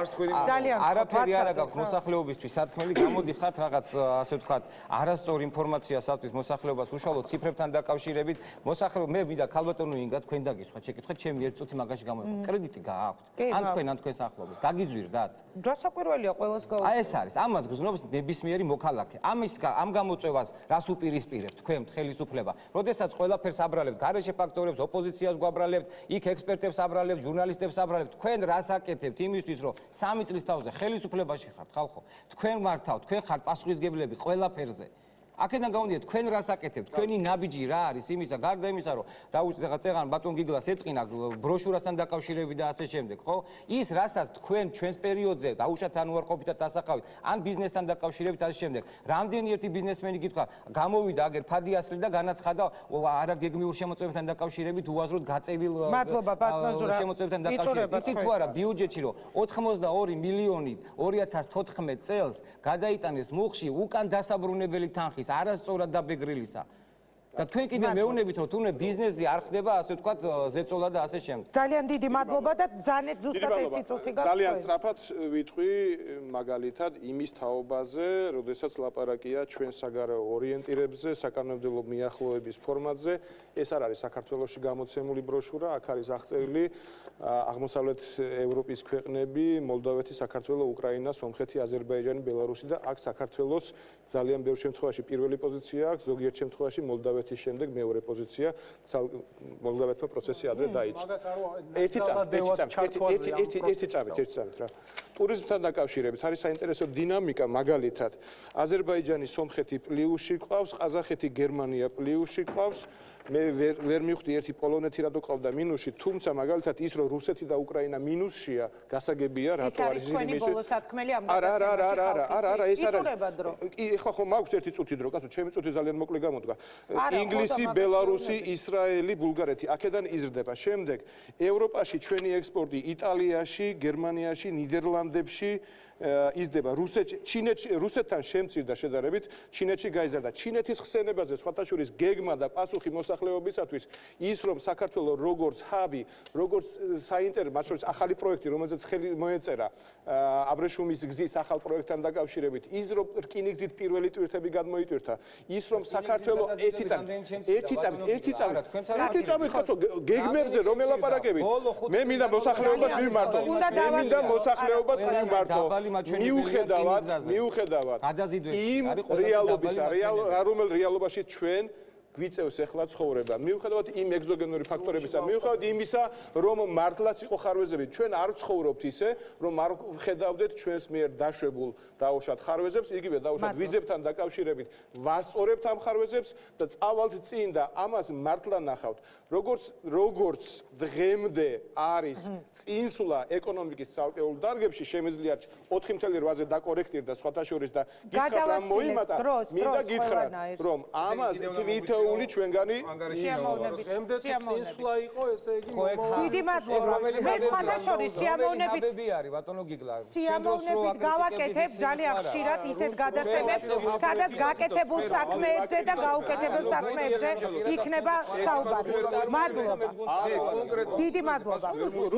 არაფერი არ გაქვთ მოსახლეობისთვის სათქმელი, გამოდიხართ რაღაც ასე ვთქვათ, არასწორ ინფორმაციასათვის მოსახლეობას უშუალოდ ციფრებთან დაკავშირებით. მოსახლეობა მე მინდა ქალბატონო ინგა და თქვენ დაგისვათ შეკითხეთ ჩემი ერთ წუთი მაგაში გამოიყო. კრედიტი გააქვთ. ან თქვენ ან თქვენ სახლობის გაგიძვირდათ დასაკვირველია ყოველს გაუ აი ეს არის. ამას გზნობს ნებისმიერი მოქალაქე. ამის ამ გამოწევას რას უპირისპირებთ? თქვენ ხელისუფლება. როდესაც ყველაფერს აბრალებთ გარეშე ფაქტორებს ოპოზიციას გვაბრალებთ იქ ექსპერტებს აბრალებთ ჟურნალისტებს აბრალებთ. თქვენ რას აკეთებთ? იმისთვის რომ სამი წლის თავზე ხელისუფლებაში ხართ ხალხო. თქვენ მართავთ თქვენ ხართ პასუხისგებლები ყველაფერზე აქედან გამოდიეთ თქვენ რას აკეთებთ თქვენი ნაბიჯი რა არის? იმისა გარდა იმისა რომ დაუშვით ახლა წეღან ბატონ გიგლას ეწყინა ბროშურასთან დაკავშირებით და ასე შემდეგ ხო? ის რასაც თქვენ ჩვენს პერიოდზე დაუშვათ ანუარყოფით და დასახავით ან ბიზნესთან დაკავშირებით ასე შემდეგ რამდენი ერთი ბიზნესმენი გითხრა გამოვიდა აგერ ფადი ასლი და განაცხადა არა გეგმიურ შემოწმებებთან დაკავშირებით უაზროდ გაწევილ მადლობა ბატონ ზურა შემოწმებებთან დაკავშირებით. იცით თუ არა ბიუჯეტში რომ 82 მილიონი 2014 წელს გადაიტანეს მუხში უკან დასაბრუნებელი თანხის არის არასწორად დაბეგრილისა. და თქვენ კიდე მეუნებით რომ თუნე ბიზნესზე არ ხდება ასე ვთქვათ ზეწოლა და ასე შემდეგ. ძალიან დიდი მადლობა და ძალიან ზუსტად ერთი წუთი გაქვთ. ძალიან სწრაფად ვიტყვი მაგალითად იმის თაობაზე, როდესაც ლაპარაკია ჩვენ საგარეო ორიენტირებზე, საკანონმდებლო მიახლოების ფორმატზე. ეს არ არის საქართველოსში გამოცემული ბროშურა, აქ არის აღწერილი აღმოსავლეთ ევროპის ქვეყნები, მოლდოვეთი, საქართველო, უკრაინა, სომხეთი, აზერბაიჯანი, ბელარუსი და აქ საქართველოს ძალიან ბევრ შემთხვევაში პირველი პოზიცია აქვს, ზოგიერთ შემთხვევაში მოლდოვეთის შემდეგ მეორე პოზიცია. მოლდოვეთმა პროცესი ადრე დაიწყო. ერთი წამი, ერთი წამი, ერთი ერთი ერთი წამი, ერთი წამი რა. ტურიზმთან დაკავშირებით არის საინტერესო დინამიკა, მაგალითად, აზერბაიჯანი, სომხეთი პლიუსში ყავს, ყაზახეთი, გერმანია პლიუსში ყავს. მე ვერ ვერ მივხვდი ერთი პოლონეთი რადო ყავდა მინუსში, თუმცა მაგალითად ის რომ რუსეთი და უკრაინა მინუსშია, გასაგებია რატო არის ის იმის ბოლო სათქმელი ამ არა არა არა არა არა არა არა ეს არა კი ეხლა ხო მაქვს ერთი წუთი დრო, კაცო, ჩემი წუთი ძალიან მოკლე გამოდგა. ინგლისი, ბელარუსი, ისრაელი, ბულგარეთი, აქედან იზრდება. შემდეგ ევროპაში ჩვენი ექსპორტი იტალიაში, გერმანიაში, ნიდერლანდებში იზრდება რუსეთში ჩინეთში რუსეთთან შემცირდა შედარებით ჩინეთში გაიზარდა. ჩინეთის ხსენებაზე სხვათა შორის გეგმა და პასუხი მოსახლეობისათვის ის რომ საქართველოს როგორც ჰაბი როგორც საინტერესო მათ შორის ახალი პროექტი რომელზეც ხელი მოეწერა აბრეშუმის გზის ახალ პროექტთან დაკავშირებით ის რომ რკინიგზით პირველი ტვირთები გადმოიტვირთა ის რომ საქართველოს ერთი წამი ერთი წამი ერთი წამი ერთი წამი ხაცო გეგმებზე რომ ელაპარაკებით მე მინდა მოსახლეობას მივმართო მე მინდა მოსახლეობას მივმართო მიუხედავად მიუხედავად იმ რეალობის რეალ რომელ რეალობაში ჩვენ გვიწევს ახლა ცხოვრება. მიუხედავად იმ ეგზოგენური ფაქტორებისა, მიუხედავად იმისა, რომ მართლაც იყო ხარვეზები, ჩვენ არ ცხოვრობთ ისე, რომ არ ხედავდეთ ჩვენს მიერ დაშვებულ დაუშვათ ხარვეზებს, იგივე დაუშვათ ვიზებთან დაკავშირებით, ვასწორებთ ამ ხარვეზებს და წავალთ წინ და ამას მართლა ნახავთ. როგორც როგორც დღემდე არის წინსვლა ეკონომიკის ცალკეულ დარგებში შემიძლია 4.8-ზე დაკორექტირდა სხვათა შორის და გითხრათ რა მოიმატა, მინდა გითხრათ, რომ ამას თვითონ ერთეული ჩვენგანი სიამოვნებით სიამოვნებით იყო ესე იგი დიდი მადლობა მე სხვათა შორის სიამოვნებით არის ბატონო გიგლა. სიამოვნებით გავაკეთებ ძალიან ხშირად ისეთ გადაცემებს სადაც გაკეთებულ საქმეებზე და გაუკეთებელ საქმეებზე იქნება საუბარი. მადლობა. დიდი მადლობა.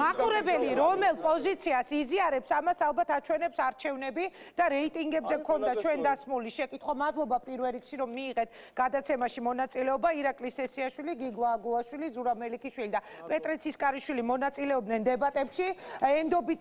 მაყურებელი რომელ პოზიციას იზიარებს ამას ალბათ აჩვენებს არჩევნები და რეიტინგებზე მქონდა ჩვენ დასმული შეკითხვა. მადლობა პირველ რიგში რომ მიიღეთ გადაცემაში მონაწილეობა ირაკლი სესიაშვილი გიგლა აგულაშვილი ზურა მელიქიშვილი და პეტრე ცისკარიშვილი მონაწილეობდნენ დებატებში. ენდობით